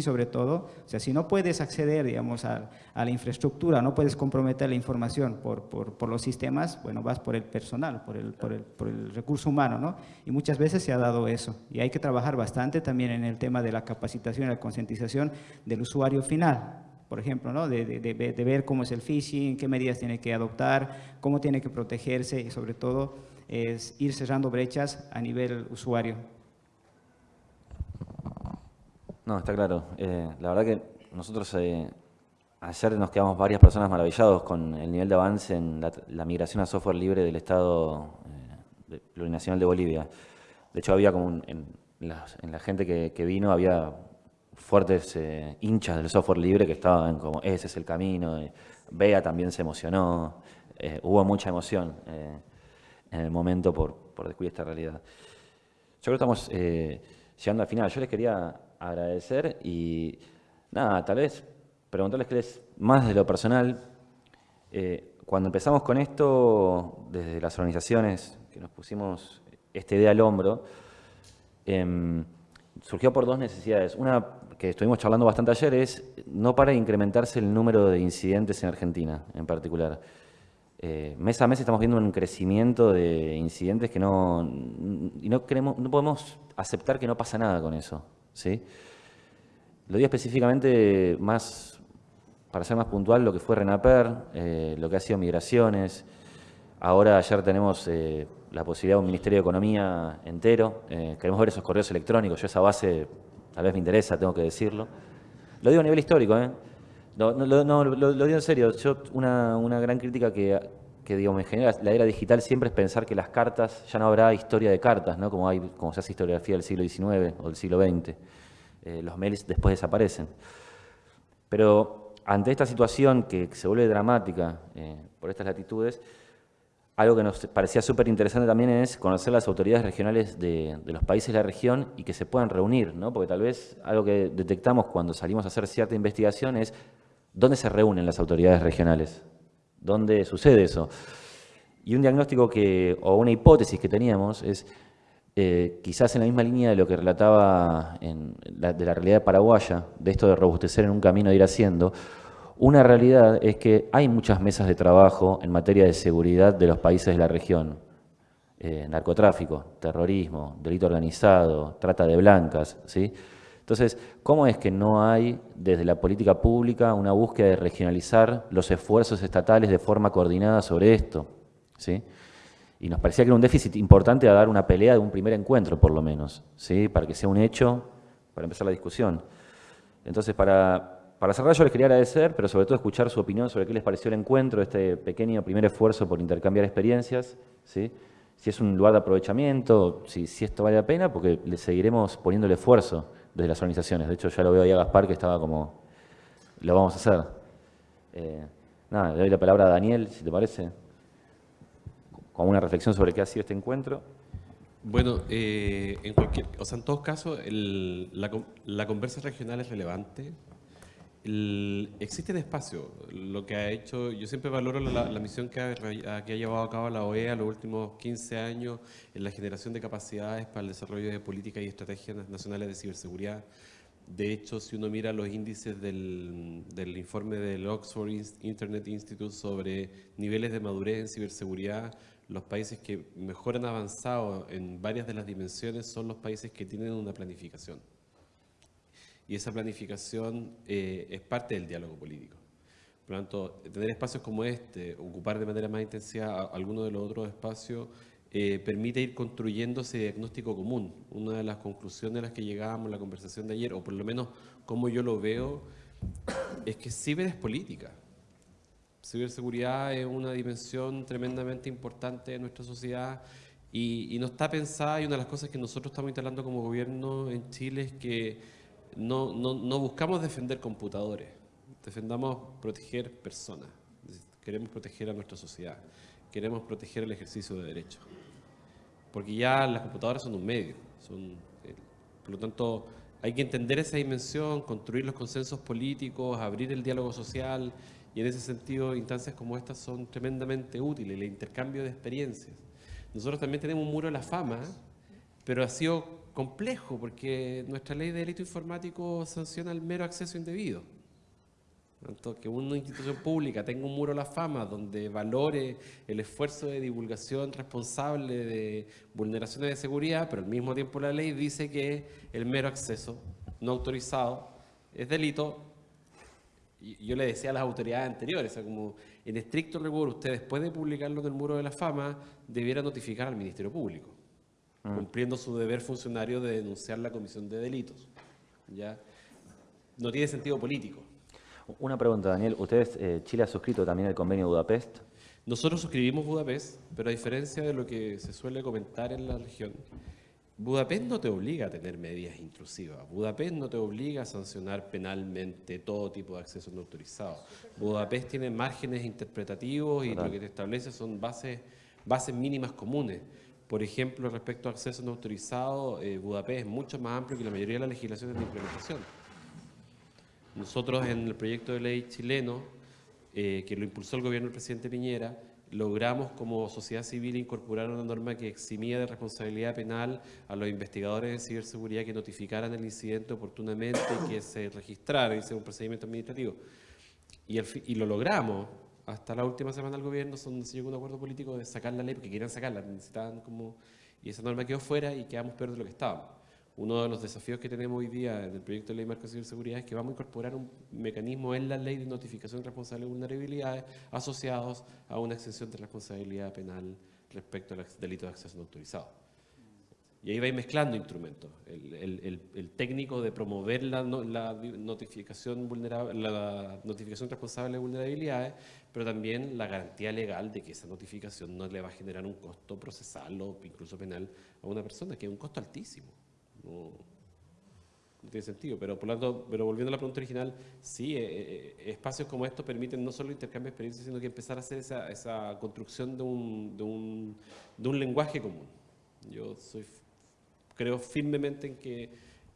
sobre todo. O sea, si no puedes acceder, digamos, a, la infraestructura, no puedes comprometer la información por, por, los sistemas, bueno, vas por el personal, por el, por el, por el recurso humano, ¿no? Y muchas veces se ha dado eso. Y hay que trabajar bastante también en el tema de la capacitación y la concientización del usuario final, por ejemplo, ¿no? de, de, de, ver cómo es el phishing, qué medidas tiene que adoptar, cómo tiene que protegerse y sobre todo es ir cerrando brechas a nivel usuario. No, está claro. Eh, la verdad que nosotros eh, ayer nos quedamos varias personas maravillados con el nivel de avance en la, migración a software libre del Estado eh, Plurinacional de Bolivia. De hecho, había como en, la, gente que, vino, había fuertes hinchas del software libre que estaban como, ese es el camino. Bea también se emocionó. hubo mucha emoción en el momento por, por descubrir esta realidad. Yo creo que estamos llegando al final. Yo les quería agradecer y nada, tal vez preguntarles qué es más de lo personal. Eh, cuando empezamos con esto, desde las organizaciones que nos pusimos esta idea al hombro, em, surgió por dos necesidades. Una que estuvimos charlando bastante ayer es no para incrementarse el número de incidentes en Argentina en particular. Eh, mes a mes estamos viendo un crecimiento de incidentes que no, y no, queremos, no podemos aceptar que no pasa nada con eso. ¿Sí? Lo digo específicamente más, para ser más puntual, lo que fue RENAPER, eh, lo que ha sido migraciones. Ahora ayer tenemos eh, la posibilidad de un Ministerio de Economía entero. queremos ver esos correos electrónicos. Yo esa base tal vez me interesa, tengo que decirlo. Lo digo a nivel histórico, ¿eh? No, no, lo, digo en serio. Yo, una, una gran crítica que, que digo, me genera la era digital siempre es pensar que las cartas, ya no habrá historia de cartas, ¿no? como, hay, como se hace historiografía del siglo XIX o del siglo XX. Eh, los mails después desaparecen. Pero ante esta situación que se vuelve dramática eh, por estas latitudes, algo que nos parecía súper interesante también es conocer las autoridades regionales de, de, los países de la región y que se puedan reunir, ¿no? porque tal vez algo que detectamos cuando salimos a hacer cierta investigación es ¿Dónde se reúnen las autoridades regionales? ¿Dónde sucede eso? Y un diagnóstico que, o una hipótesis que teníamos es, eh, quizás en la misma línea de lo que relataba de la realidad paraguaya, de esto de robustecer en un camino de ir haciendo, una realidad es que hay muchas mesas de trabajo en materia de seguridad de los países de la región. Eh, narcotráfico, terrorismo, delito organizado, trata de blancas, ¿sí? Entonces, ¿cómo es que no hay desde la política pública una búsqueda de regionalizar los esfuerzos estatales de forma coordinada sobre esto? ¿Sí? Y nos parecía que era un déficit importante dar una pelea de un primer encuentro, por lo menos, ¿sí? para que sea un hecho, para empezar la discusión. Entonces, para, para cerrar, yo les quería agradecer, pero sobre todo escuchar su opinión sobre qué les pareció el encuentro, este pequeño primer esfuerzo por intercambiar experiencias, ¿sí? Si es un lugar de aprovechamiento, si, si esto vale la pena, porque le seguiremos poniendo el esfuerzo desde las organizaciones. De hecho, ya lo veo ahí a Gaspar que estaba como, lo vamos a hacer. Eh, nada, le doy la palabra a Daniel, si te parece, con una reflexión sobre qué ha sido este encuentro. Bueno, eh, en cualquier, o sea, en todos casos, la, la conversa regional es relevante, existe el espacio. Lo que ha hecho, yo siempre valoro la, misión que ha, llevado a cabo la OEA los últimos 15 años en la generación de capacidades para el desarrollo de políticas y estrategias nacionales de ciberseguridad. De hecho, si uno mira los índices del informe del Oxford Internet Institute sobre niveles de madurez en ciberseguridad, los países que mejor han avanzado en varias de las dimensiones son los países que tienen una planificación. Y esa planificación eh, es parte del diálogo político. Por lo tanto, tener espacios como este, ocupar de manera más intensiva algunos de los otros espacios, eh, permite ir construyendo ese diagnóstico común. Una de las conclusiones a las que llegábamos en la conversación de ayer, o por lo menos como yo lo veo, es que ciber es política. Ciberseguridad es una dimensión tremendamente importante de nuestra sociedad y, no está pensada, y una de las cosas que nosotros estamos instalando como gobierno en Chile es que no, no, no buscamos defender computadores, defendamos proteger personas, queremos proteger a nuestra sociedad, queremos proteger el ejercicio de derechos porque ya las computadoras son un medio. Eh, por lo tanto, hay que entender esa dimensión, construir los consensos políticos, abrir el diálogo social, y en ese sentido instancias como estas son tremendamente útiles, el intercambio de experiencias. Nosotros también tenemos un muro de la fama, pero ha sido complejo porque nuestra ley de delito informático sanciona el mero acceso indebido. Tanto que una institución pública tenga un muro a la fama donde valore el esfuerzo de divulgación responsable de vulneraciones de seguridad, pero al mismo tiempo la ley dice que el mero acceso no autorizado es delito. Yo le decía a las autoridades anteriores, como en estricto rigor, usted después de publicarlo en el muro de la fama, debiera notificar al Ministerio Público. Cumpliendo su deber funcionario de denunciar la comisión de delitos. ¿ya? No tiene sentido político. Una pregunta, Daniel. ¿Ustedes, eh, Chile ha suscrito también el convenio de Budapest? Nosotros suscribimos Budapest, pero a diferencia de lo que se suele comentar en la región, Budapest no te obliga a tener medidas intrusivas. Budapest no te obliga a sancionar penalmente todo tipo de acceso no autorizado. Budapest tiene márgenes interpretativos y lo que te establece son bases, bases mínimas comunes. Por ejemplo, respecto a acceso no autorizado, eh, Budapest es mucho más amplio que la mayoría de las legislaciones de implementación. Nosotros en el proyecto de ley chileno, eh, que lo impulsó el gobierno del presidente Piñera, logramos como sociedad civil incorporar una norma que eximía de responsabilidad penal a los investigadores de ciberseguridad que notificaran el incidente oportunamente y que se registrara, hice un procedimiento administrativo. Y, lo logramos. Hasta la última semana del gobierno donde se llegó a un acuerdo político de sacar la ley, porque querían sacarla, necesitaban como... Y esa norma quedó fuera y quedamos peor de lo que estábamos. Uno de los desafíos que tenemos hoy día en el proyecto de ley marco de ciberseguridad es que vamos a incorporar un mecanismo en la ley de notificación responsable de vulnerabilidades asociados a una exención de responsabilidad penal respecto al delito de acceso no autorizado. Y ahí va a ir mezclando instrumentos. El, técnico de promover la, notificación vulnerable, la notificación responsable de vulnerabilidades, pero también la garantía legal de que esa notificación no le va a generar un costo procesal o incluso penal a una persona, que es un costo altísimo no, tiene sentido. Pero, por lo tanto, pero volviendo a la pregunta original, sí, eh, eh, espacios como estos permiten no solo intercambio de experiencias, sino que empezar a hacer esa, esa construcción de un, de, un, de un lenguaje común. Yo soy, creo firmemente en que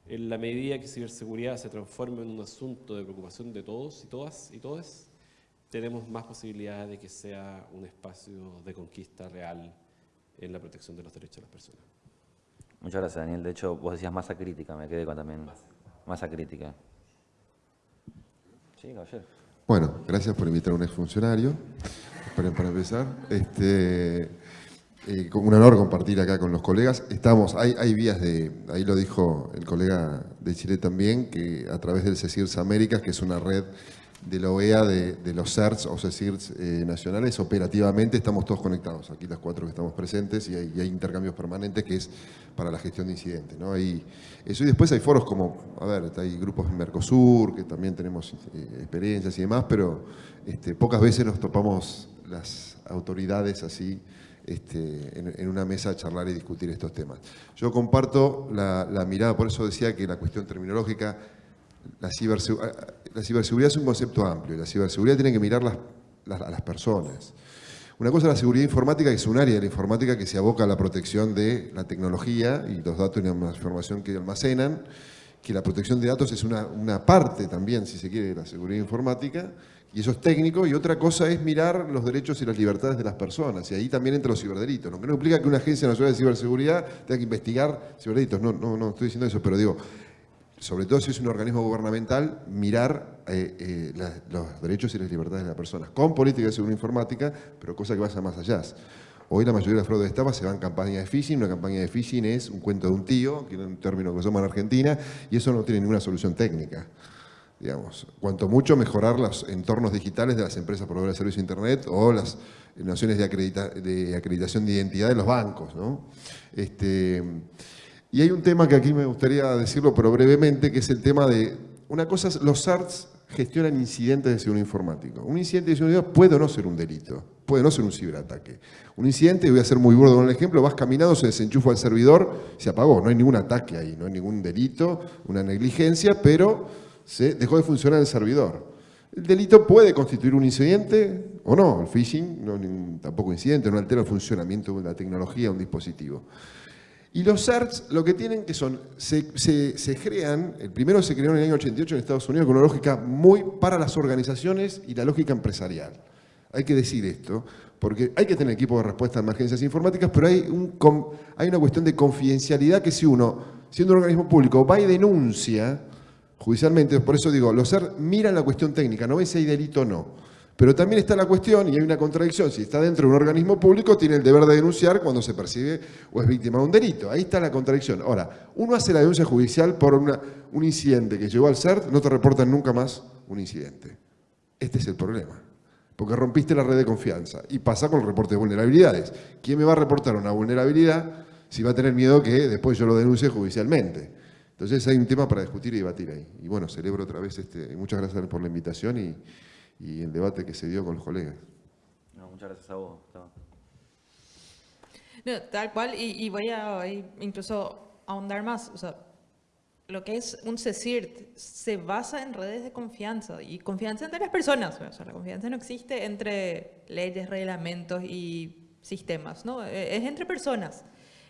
en la medida que ciberseguridad se transforme en un asunto de preocupación de todos y todas y todas, tenemos más posibilidades de que sea un espacio de conquista real en la protección de los derechos de las personas. Muchas gracias, Daniel. De hecho, vos decías masa crítica, me quedé con también masa crítica. Sí, caballero. Bueno, gracias por invitar a un exfuncionario, para, para empezar. Este, eh, un honor compartir acá con los colegas. Estamos, hay, hay vías de, ahí lo dijo el colega de Chile también, que a través del CECIRS Américas, que es una red de la OEA, de, los CERTs o CECIRS eh, nacionales, operativamente estamos todos conectados, aquí las cuatro que estamos presentes, y hay, intercambios permanentes que es para la gestión de incidentes. ¿no? Hay, eso, y después hay foros como, a ver, hay grupos en Mercosur, que también tenemos eh, experiencias y demás, pero este, pocas veces nos topamos las autoridades así, este, en, una mesa a charlar y discutir estos temas. Yo comparto la, la mirada, por eso decía que la cuestión terminológica la, ciberseguridad es un concepto amplio. La ciberseguridad tiene que mirar a las personas. Una cosa es la seguridad informática, que es un área de la informática que se aboca a la protección de la tecnología y los datos y la información que almacenan, que la protección de datos es una, parte también, si se quiere, de la seguridad informática, y eso es técnico, y otra cosa es mirar los derechos y las libertades de las personas, y ahí también entra los ciberdelitos, lo que no implica que una agencia nacional de ciberseguridad tenga que investigar ciberdelitos, no, no, no estoy diciendo eso, pero digo, sobre todo si es un organismo gubernamental, mirar eh, eh, los derechos y las libertades de las personas, con política de seguridad informática, pero cosa que vaya más allá. Hoy la mayoría de las fraudes de estafa se van en campaña de phishing, una campaña de phishing es un cuento de un tío, que es un término que usamos en Argentina, y eso no tiene ninguna solución técnica. Digamos, cuanto mucho mejorar los entornos digitales de las empresas proveedoras de servicios de Internet o las nociones de, de acreditación de identidad de los bancos. ¿no? Este, y hay un tema que aquí me gustaría decirlo, pero brevemente, que es el tema de, una cosa es, los CERTs gestionan incidentes de seguridad informática. Un incidente de seguridad puede no ser un delito, puede no ser un ciberataque. Un incidente, voy a ser muy burdo con el ejemplo, vas caminando, se desenchufa el servidor, se apagó, no hay ningún ataque ahí, no hay ningún delito, una negligencia, pero se dejó de funcionar el servidor. El delito puede constituir un incidente o no, el phishing no, tampoco incidente, no altera el funcionamiento de la tecnología un dispositivo. Y los CERTs lo que tienen que son, se, crean, el primero se creó en el año 88 en Estados Unidos con una lógica muy para las organizaciones y la lógica empresarial. Hay que decir esto, porque hay que tener equipo de respuesta a emergencias informáticas, pero hay, un, hay una cuestión de confidencialidad que si uno, siendo un organismo público, va y denuncia judicialmente, por eso digo, los CERT miran la cuestión técnica, no ven si hay delito o no. Pero también está la cuestión, y hay una contradicción, si está dentro de un organismo público, tiene el deber de denunciar cuando se percibe o es víctima de un delito. Ahí está la contradicción. Ahora, uno hace la denuncia judicial por una- un incidente que llegó al CERT, no te reportan nunca más un incidente. Este es el problema. Porque rompiste la red de confianza. Y pasa con el reporte de vulnerabilidades. ¿Quién me va a reportar una vulnerabilidad si va a tener miedo que después yo lo denuncie judicialmente? Entonces hay un tema para discutir y debatir ahí. Y bueno, celebro otra vez, este, muchas gracias por la invitación y, y el debate que se dio con los colegas. No, muchas gracias a vos. No, tal cual, y, y voy a incluso ahondar más. O sea, lo que es un CECIRT se basa en redes de confianza y confianza entre las personas. O sea, la confianza no existe entre leyes, reglamentos y sistemas, ¿no? Eh, Es entre personas.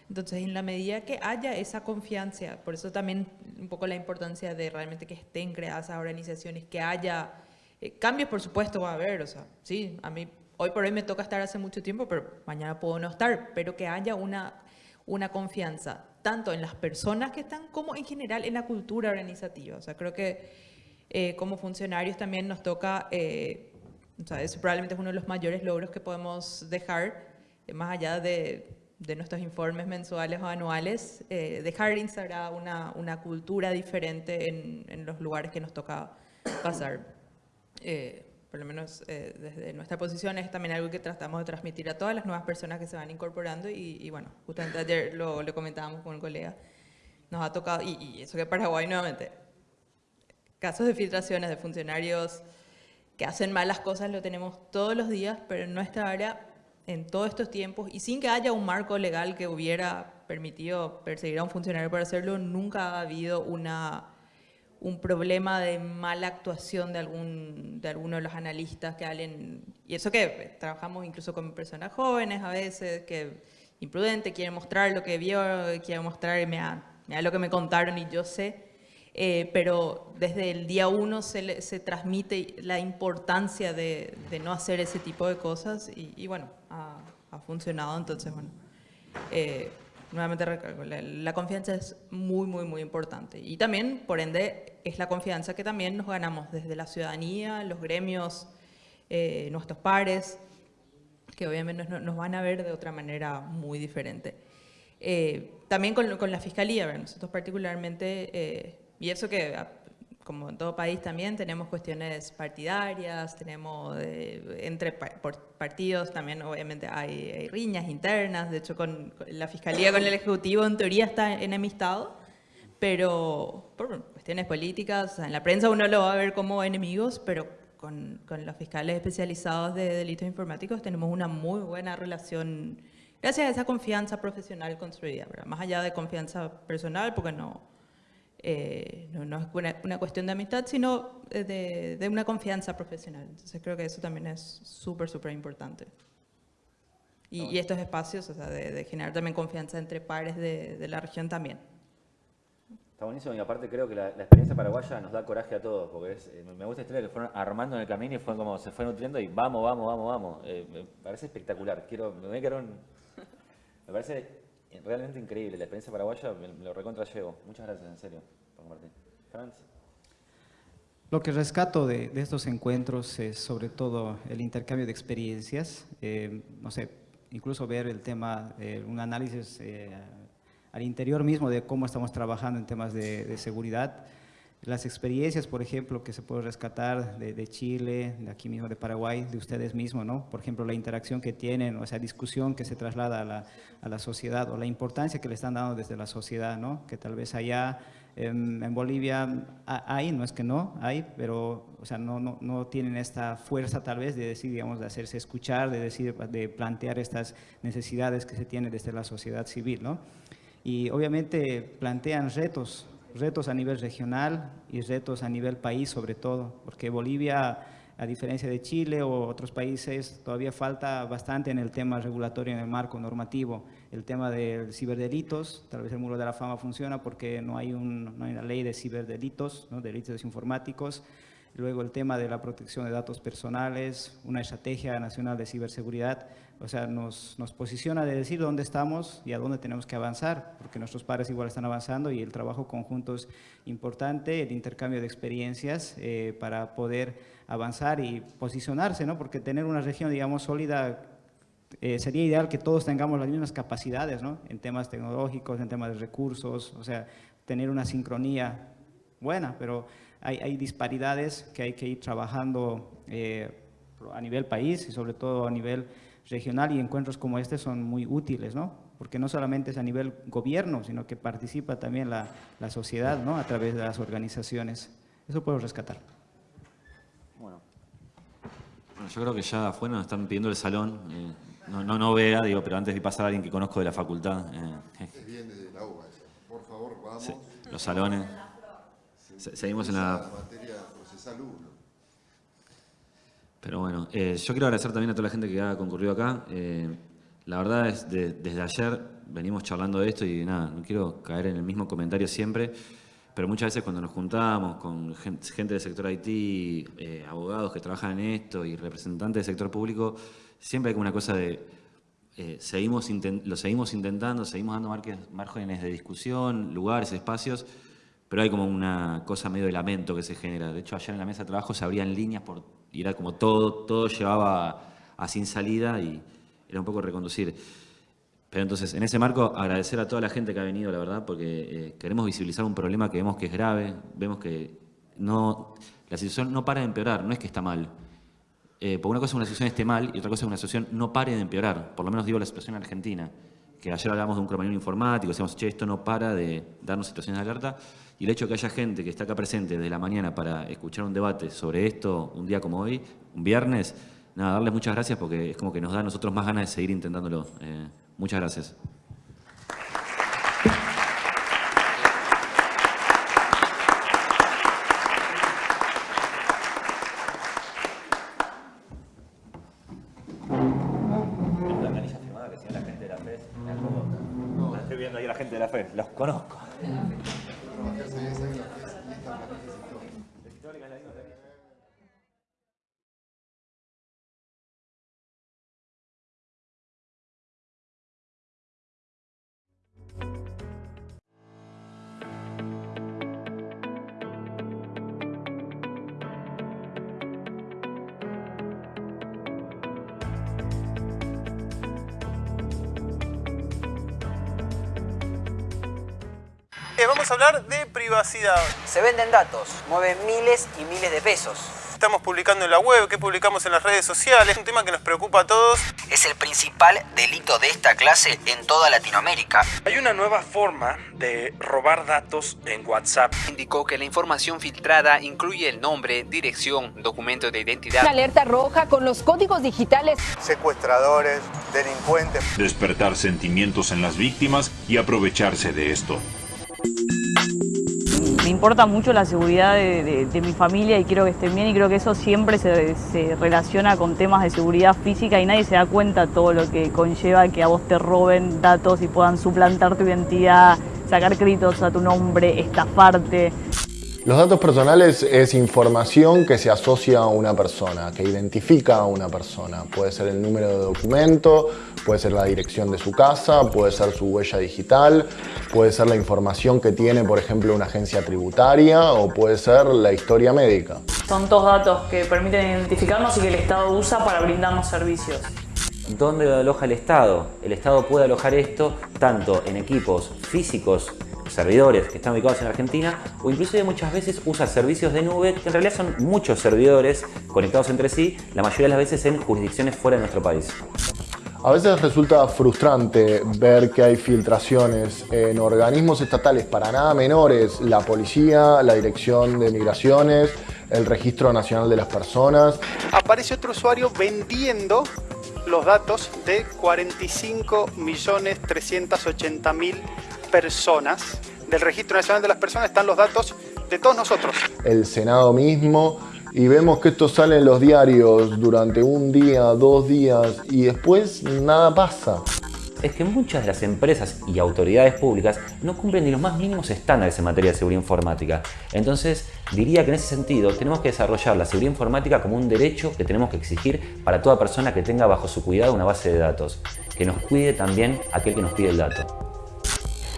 Entonces, en la medida que haya esa confianza, por eso también un poco la importancia de realmente que estén creadas esas organizaciones, que haya eh, cambios, por supuesto, va a haber. O sea, sí, a mí hoy por hoy me toca estar hace mucho tiempo, pero mañana puedo no estar. Pero que haya una, una confianza, tanto en las personas que están como en general en la cultura organizativa. O sea, creo que eh, como funcionarios también nos toca, eh, o sea, eso probablemente es uno de los mayores logros que podemos dejar, eh, más allá de, de nuestros informes mensuales o anuales, eh, dejar instaurada una, una cultura diferente en, en los lugares que nos toca pasar. Eh, por lo menos eh, desde nuestra posición es también algo que tratamos de transmitir a todas las nuevas personas que se van incorporando y, y bueno, justamente ayer lo, lo comentábamos con un colega, nos ha tocado, y, y eso que Paraguay nuevamente, casos de filtraciones de funcionarios que hacen malas cosas lo tenemos todos los días, pero en nuestra área, en todos estos tiempos, y sin que haya un marco legal que hubiera permitido perseguir a un funcionario por hacerlo, nunca ha habido una, un problema de mala actuación de, algún, de alguno de los analistas que hablen, y eso que eh, trabajamos incluso con personas jóvenes a veces, que imprudente, quiere mostrar lo que vio, quiere mostrar, mira, mira lo que me contaron y yo sé, eh, pero desde el día uno se, le- se transmite la importancia de, de no hacer ese tipo de cosas y, y bueno, ha, ha funcionado, entonces bueno, eh, nuevamente recalco, la, la confianza es muy, muy, muy importante y también, por ende, es la confianza que también nos ganamos desde la ciudadanía, los gremios, eh, nuestros pares, que obviamente nos, nos van a ver de otra manera muy diferente. Eh, también con, con la fiscalía, nosotros particularmente, eh, y eso que como en todo país también tenemos cuestiones partidarias, tenemos eh, entre partidos también obviamente hay, hay riñas internas, de hecho con, con la fiscalía con el ejecutivo en teoría está enemistado, pero por cuestiones políticas, en la prensa uno lo va a ver como enemigos, pero con, con los fiscales especializados de delitos informáticos tenemos una muy buena relación, gracias a esa confianza profesional construida, ¿verdad? más allá de confianza personal, porque no, eh, no, no es una, una cuestión de amistad, sino eh, de, de una confianza profesional. Entonces creo que eso también es súper, súper importante. Y, y estos espacios, o sea, de, de generar también confianza entre pares de, de la región también. Está buenísimo y aparte creo que la, la experiencia paraguaya nos da coraje a todos, porque es- eh, me gusta esta historia que fueron armando en el camino y fue como se fue nutriendo y vamos, vamos, vamos, vamos. Eh, me parece espectacular, quiero, me voy a quedar un- Me parece realmente increíble, la experiencia paraguaya me, lo recontra llevo. Muchas gracias, en serio, por compartir. Lo que rescato de, estos encuentros es sobre todo el intercambio de experiencias, eh, no sé, incluso ver el tema, eh, un análisis eh, al interior mismo de cómo estamos trabajando en temas de, de seguridad, las experiencias, por ejemplo, que se puede rescatar de, Chile, de aquí mismo de Paraguay, de ustedes mismos, ¿no? Por ejemplo, la interacción que tienen, o esa discusión que se traslada a la, a la, sociedad, o la importancia que le están dando desde la sociedad, ¿no? Que tal vez allá en, en Bolivia hay, no es que no, hay, pero, o sea, no, no, no, tienen esta fuerza tal vez de decir, digamos, de hacerse escuchar, de decir, de plantear estas necesidades que se tienen desde la sociedad civil, ¿no? Y obviamente plantean retos, retos a nivel regional y retos a nivel país sobre todo, porque Bolivia, a diferencia de Chile o otros países, todavía falta bastante en el tema regulatorio, en el marco normativo. El tema de ciberdelitos, tal vez el muro de la fama funciona porque no hay, un, no hay una ley de ciberdelitos, delitos informáticos, Luego el tema de la protección de datos personales, una estrategia nacional de ciberseguridad, o sea, nos, nos, posiciona de decir dónde estamos y a dónde tenemos que avanzar, porque nuestros padres igual están avanzando y el trabajo conjunto es importante, el intercambio de experiencias eh, para poder avanzar y posicionarse, ¿no? Porque tener una región, digamos, sólida eh, sería ideal que todos tengamos las mismas capacidades, ¿no? En temas tecnológicos, en temas de recursos, o sea, tener una sincronía buena, pero hay, disparidades que hay que ir trabajando eh, a nivel país y sobre todo a nivel regional y encuentros como este son muy útiles, ¿no? Porque no solamente es a nivel gobierno, sino que participa también la, la sociedad, ¿no? A través de las organizaciones. Eso puedo rescatar. Bueno, bueno yo creo que ya afuera nos están pidiendo el salón. Eh, no, no, no, vea, digo, pero antes de pasar a alguien que conozco de la facultad. Eh, bien desde la UBA, por favor, vamos. los salones. Seguimos en la... materia procesal 1. Pero bueno, eh, yo quiero agradecer también a toda la gente que ha concurrido acá. Eh, la verdad es, que desde ayer venimos charlando de esto y nada, no quiero caer en el mismo comentario siempre, pero muchas veces cuando nos juntamos con gente, del sector IT, eh, abogados que trabajan en esto y representantes del sector público, siempre hay como una cosa de, seguimos lo seguimos intentando, seguimos dando márgenes de discusión, lugares, espacios, pero hay como una cosa medio de lamento que se genera. De hecho, ayer en la mesa de trabajo se abrían líneas por, y era como todo, todo llevaba a, sin salida y era un poco reconducir. Pero entonces, en ese marco, agradecer a toda la gente que ha venido, la verdad, porque eh, queremos visibilizar un problema que vemos que es grave, vemos que no, la situación no para de empeorar, no es que está mal. Eh, porque una cosa es que una situación esté mal y otra cosa es que una situación no pare de empeorar, por lo menos digo la situación en Argentina, que ayer hablamos de un cromañón informático, decíamos, che, esto no para de darnos situaciones de alerta, y el hecho de que haya gente que está acá presente desde la mañana para escuchar un debate sobre esto, un día como hoy, un viernes, nada, darles muchas gracias porque es como que nos da a nosotros más ganas de seguir intentándolo. Eh, muchas gracias. Vamos a hablar de privacidad. Se venden datos, mueven miles y miles de pesos. Estamos publicando en la web, que publicamos en las redes sociales, es un tema que nos preocupa a todos. Es el principal delito de esta clase en toda Latinoamérica. Hay una nueva forma de robar datos en WhatsApp. Indicó que la información filtrada incluye el nombre, dirección, documento de identidad. Una alerta roja con los códigos digitales. Secuestradores, delincuentes. Despertar sentimientos en las víctimas y aprovecharse de esto. Importa mucho la seguridad de, mi familia y quiero que estén bien y creo que eso siempre se, se, relaciona con temas de seguridad física y nadie se da cuenta todo lo que conlleva que a vos te roben datos y puedan suplantar tu identidad, sacar créditos a tu nombre, estafarte. Los datos personales es información que se asocia a una persona, que identifica a una persona. Puede ser el número de documento, puede ser la dirección de su casa, puede ser su huella digital, puede ser la información que tiene, por ejemplo, una agencia tributaria o puede ser la historia médica. Son todos datos que permiten identificarnos y que el Estado usa para brindarnos servicios. ¿Dónde lo aloja el Estado? El Estado puede alojar esto tanto en equipos físicos servidores que están ubicados en Argentina o inclusive muchas veces usa servicios de nube que en realidad son muchos servidores conectados entre sí, la mayoría de las veces en jurisdicciones fuera de nuestro país. A veces resulta frustrante ver que hay filtraciones en organismos estatales para nada menores, la policía, la dirección de migraciones, el registro nacional de las personas. Aparece otro usuario vendiendo los datos de 45.380.000 personas. Del Registro Nacional de las Personas están los datos de todos nosotros. El Senado mismo y vemos que esto sale en los diarios durante un día, dos días y después nada pasa. Es que muchas de las empresas y autoridades públicas no cumplen ni los más mínimos estándares en materia de seguridad informática. Entonces, diría que en ese sentido tenemos que desarrollar la seguridad informática como un derecho que tenemos que exigir para toda persona que tenga bajo su cuidado una base de datos. Que nos cuide también aquel que nos pide el dato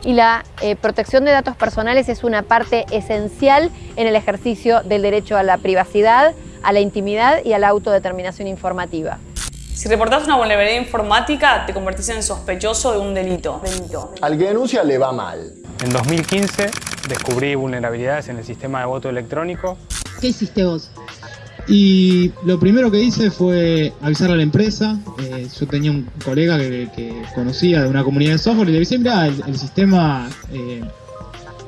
y la eh, protección de datos personales es una parte esencial en el ejercicio del derecho a la privacidad, a la intimidad y a la autodeterminación informativa. Si reportás una vulnerabilidad informática, te convertís en sospechoso de un delito. delito. Al que denuncia le va mal. En 2015 descubrí vulnerabilidades en el sistema de voto electrónico. ¿Qué hiciste vos? Y lo primero que hice fue avisar a la empresa. Eh, yo tenía un colega que, conocía de una comunidad de software y le dije, mira, el, sistema eh,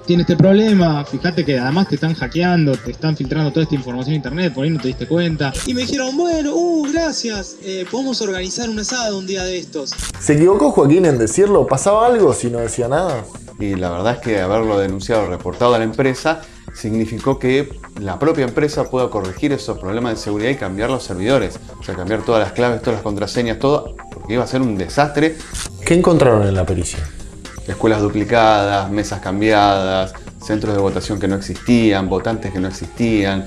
tiene este problema, fíjate que además te están hackeando, te están filtrando toda esta información en internet, por ahí no te diste cuenta. Y me dijeron, bueno, uh, gracias, eh, podemos organizar un asado un día de estos. ¿Se equivocó Joaquín en decirlo? ¿Pasaba algo si no decía nada? Y la verdad es que haberlo denunciado, reportado a la empresa, significó que la propia empresa pueda corregir esos problemas de seguridad y cambiar los servidores. O sea, cambiar todas las claves, todas las contraseñas, todo, porque iba a ser un desastre. ¿Qué encontraron en la pericia? Escuelas duplicadas, mesas cambiadas, centros de votación que no existían, votantes que no existían.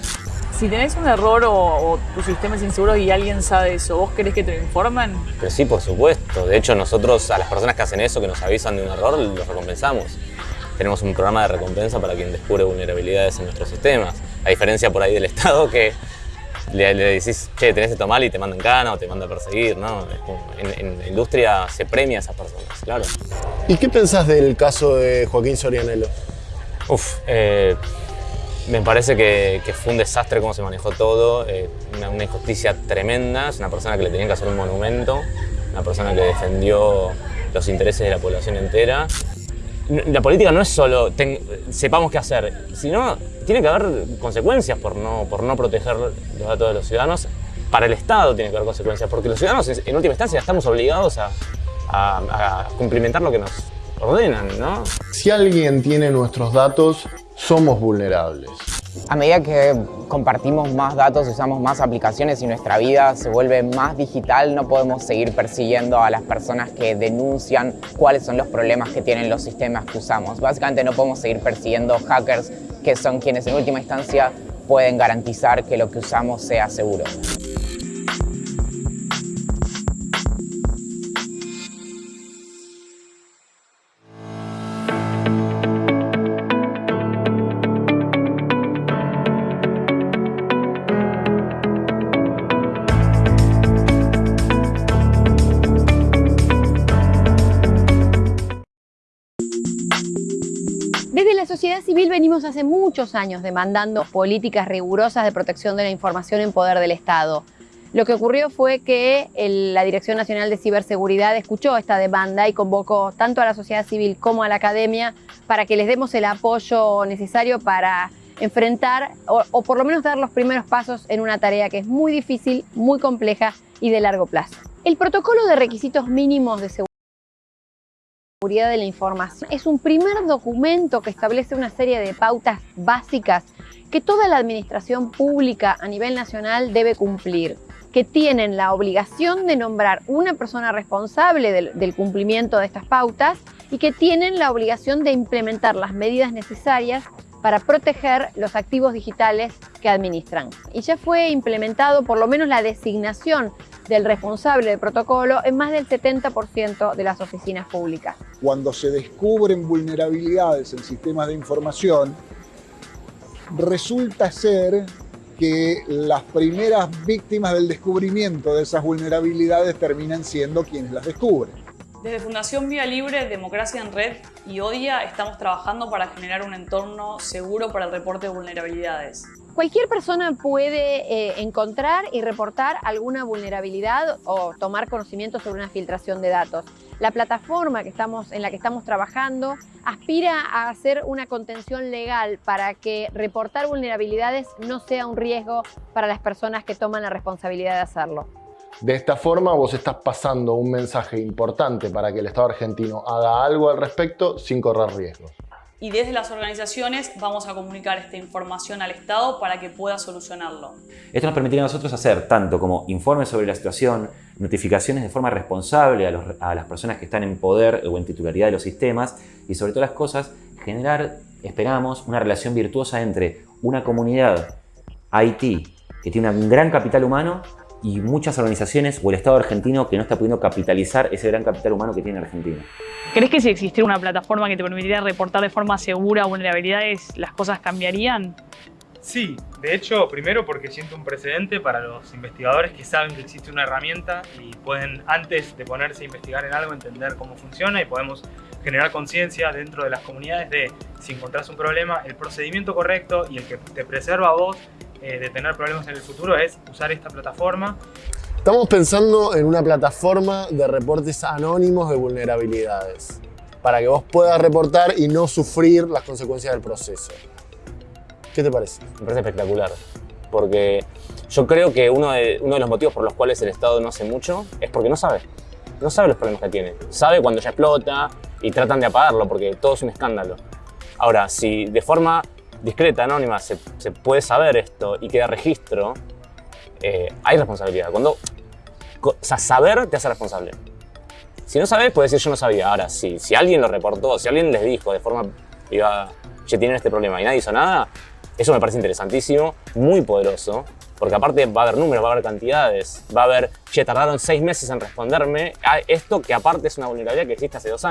Si tenés un error o, tu sistema es inseguro y alguien sabe eso, ¿vos querés que te lo informen? Pero sí, por supuesto. De hecho, nosotros a las personas que hacen eso, que nos avisan de un error, los recompensamos tenemos un programa de recompensa para quien descubre vulnerabilidades en nuestros sistemas. A diferencia por ahí del Estado que le, decís, che, tenés esto mal y te mandan cana o te manda a perseguir, ¿no? En, la industria se premia a esas personas, claro. ¿Y qué pensás del caso de Joaquín Sorianelo? Uf, eh, me parece que, fue un desastre cómo se manejó todo, eh, una, una, injusticia tremenda, es una persona que le tenían que hacer un monumento, una persona que defendió los intereses de la población entera la política no es solo sepamos qué hacer, sino tiene que haber consecuencias por no, por no proteger los datos de los ciudadanos. Para el Estado tiene que haber consecuencias, porque los ciudadanos en última instancia estamos obligados a, a cumplimentar lo que nos ordenan, ¿no? Si alguien tiene nuestros datos, somos vulnerables. A medida que compartimos más datos, usamos más aplicaciones y nuestra vida se vuelve más digital, no podemos seguir persiguiendo a las personas que denuncian cuáles son los problemas que tienen los sistemas que usamos. Básicamente no podemos seguir persiguiendo hackers que son quienes en última instancia pueden garantizar que lo que usamos sea seguro. Civil venimos hace muchos años demandando políticas rigurosas de protección de la información en poder del Estado. Lo que ocurrió fue que la Dirección Nacional de Ciberseguridad escuchó esta demanda y convocó tanto a la sociedad civil como a la academia para que les demos el apoyo necesario para enfrentar o, o por lo menos dar los primeros pasos en una tarea que es muy difícil, muy compleja y de largo plazo. El protocolo de requisitos mínimos de seguridad de la información. Es un primer documento que establece una serie de pautas básicas que toda la administración pública a nivel nacional debe cumplir, que tienen la obligación de nombrar una persona responsable del, cumplimiento de estas pautas y que tienen la obligación de implementar las medidas necesarias para proteger los activos digitales que administran. Y ya fue implementado por lo menos la designación del responsable del protocolo en más del 70% de las oficinas públicas. Cuando se descubren vulnerabilidades en sistemas de información, resulta ser que las primeras víctimas del descubrimiento de esas vulnerabilidades terminan siendo quienes las descubren. Desde Fundación Vía Libre, Democracia en Red y ODIA estamos trabajando para generar un entorno seguro para el reporte de vulnerabilidades. Cualquier persona puede eh, encontrar y reportar alguna vulnerabilidad o tomar conocimiento sobre una filtración de datos. La plataforma en la que estamos trabajando aspira a hacer una contención legal para que reportar vulnerabilidades no sea un riesgo para las personas que toman la responsabilidad de hacerlo. De esta forma vos estás pasando un mensaje importante para que el Estado argentino haga algo al respecto sin correr riesgos. Y desde las organizaciones vamos a comunicar esta información al Estado para que pueda solucionarlo. Esto nos permitiría a nosotros hacer tanto como informes sobre la situación, notificaciones de forma responsable a las personas que están en poder o en titularidad de los sistemas y sobre todas las cosas generar, esperamos, una relación virtuosa entre una comunidad IT que tiene un gran capital humano y muchas organizaciones o el Estado argentino que no está pudiendo capitalizar ese gran capital humano que tiene Argentina. ¿Crees que si existiera una plataforma que te permitiera reportar de forma segura vulnerabilidades, las cosas cambiarían? Sí, de hecho, primero porque siento un precedente para los investigadores que saben que existe una herramienta y pueden, antes de ponerse a investigar en algo, entender cómo funciona y podemos generar conciencia dentro de las comunidades de si encontrás un problema, el procedimiento correcto y el que te preserva a vos eh, de tener problemas en el futuro es usar esta plataforma. Estamos pensando en una plataforma de reportes anónimos de vulnerabilidades para que vos puedas reportar y no sufrir las consecuencias del proceso. ¿Qué te parece? Me parece espectacular, porque yo creo que uno de, uno de los motivos por los cuales el Estado no hace mucho es porque no sabe. No sabe los problemas que tiene. Sabe cuando ya explota y tratan de apagarlo porque todo es un escándalo. Ahora, si de forma discreta, anónima, se, puede saber esto y queda registro, eh, hay responsabilidad. Cuando, o sea, saber te hace responsable. Si no sabes, puedes decir yo no sabía. Ahora, si, si alguien lo reportó, si alguien les dijo de forma privada, che, tienen este problema y nadie hizo nada, eso me parece interesantísimo, muy poderoso, porque aparte va a haber números, va a haber cantidades, va a haber, che, tardaron seis meses en responderme a esto que aparte es una vulnerabilidad que existe hace dos años.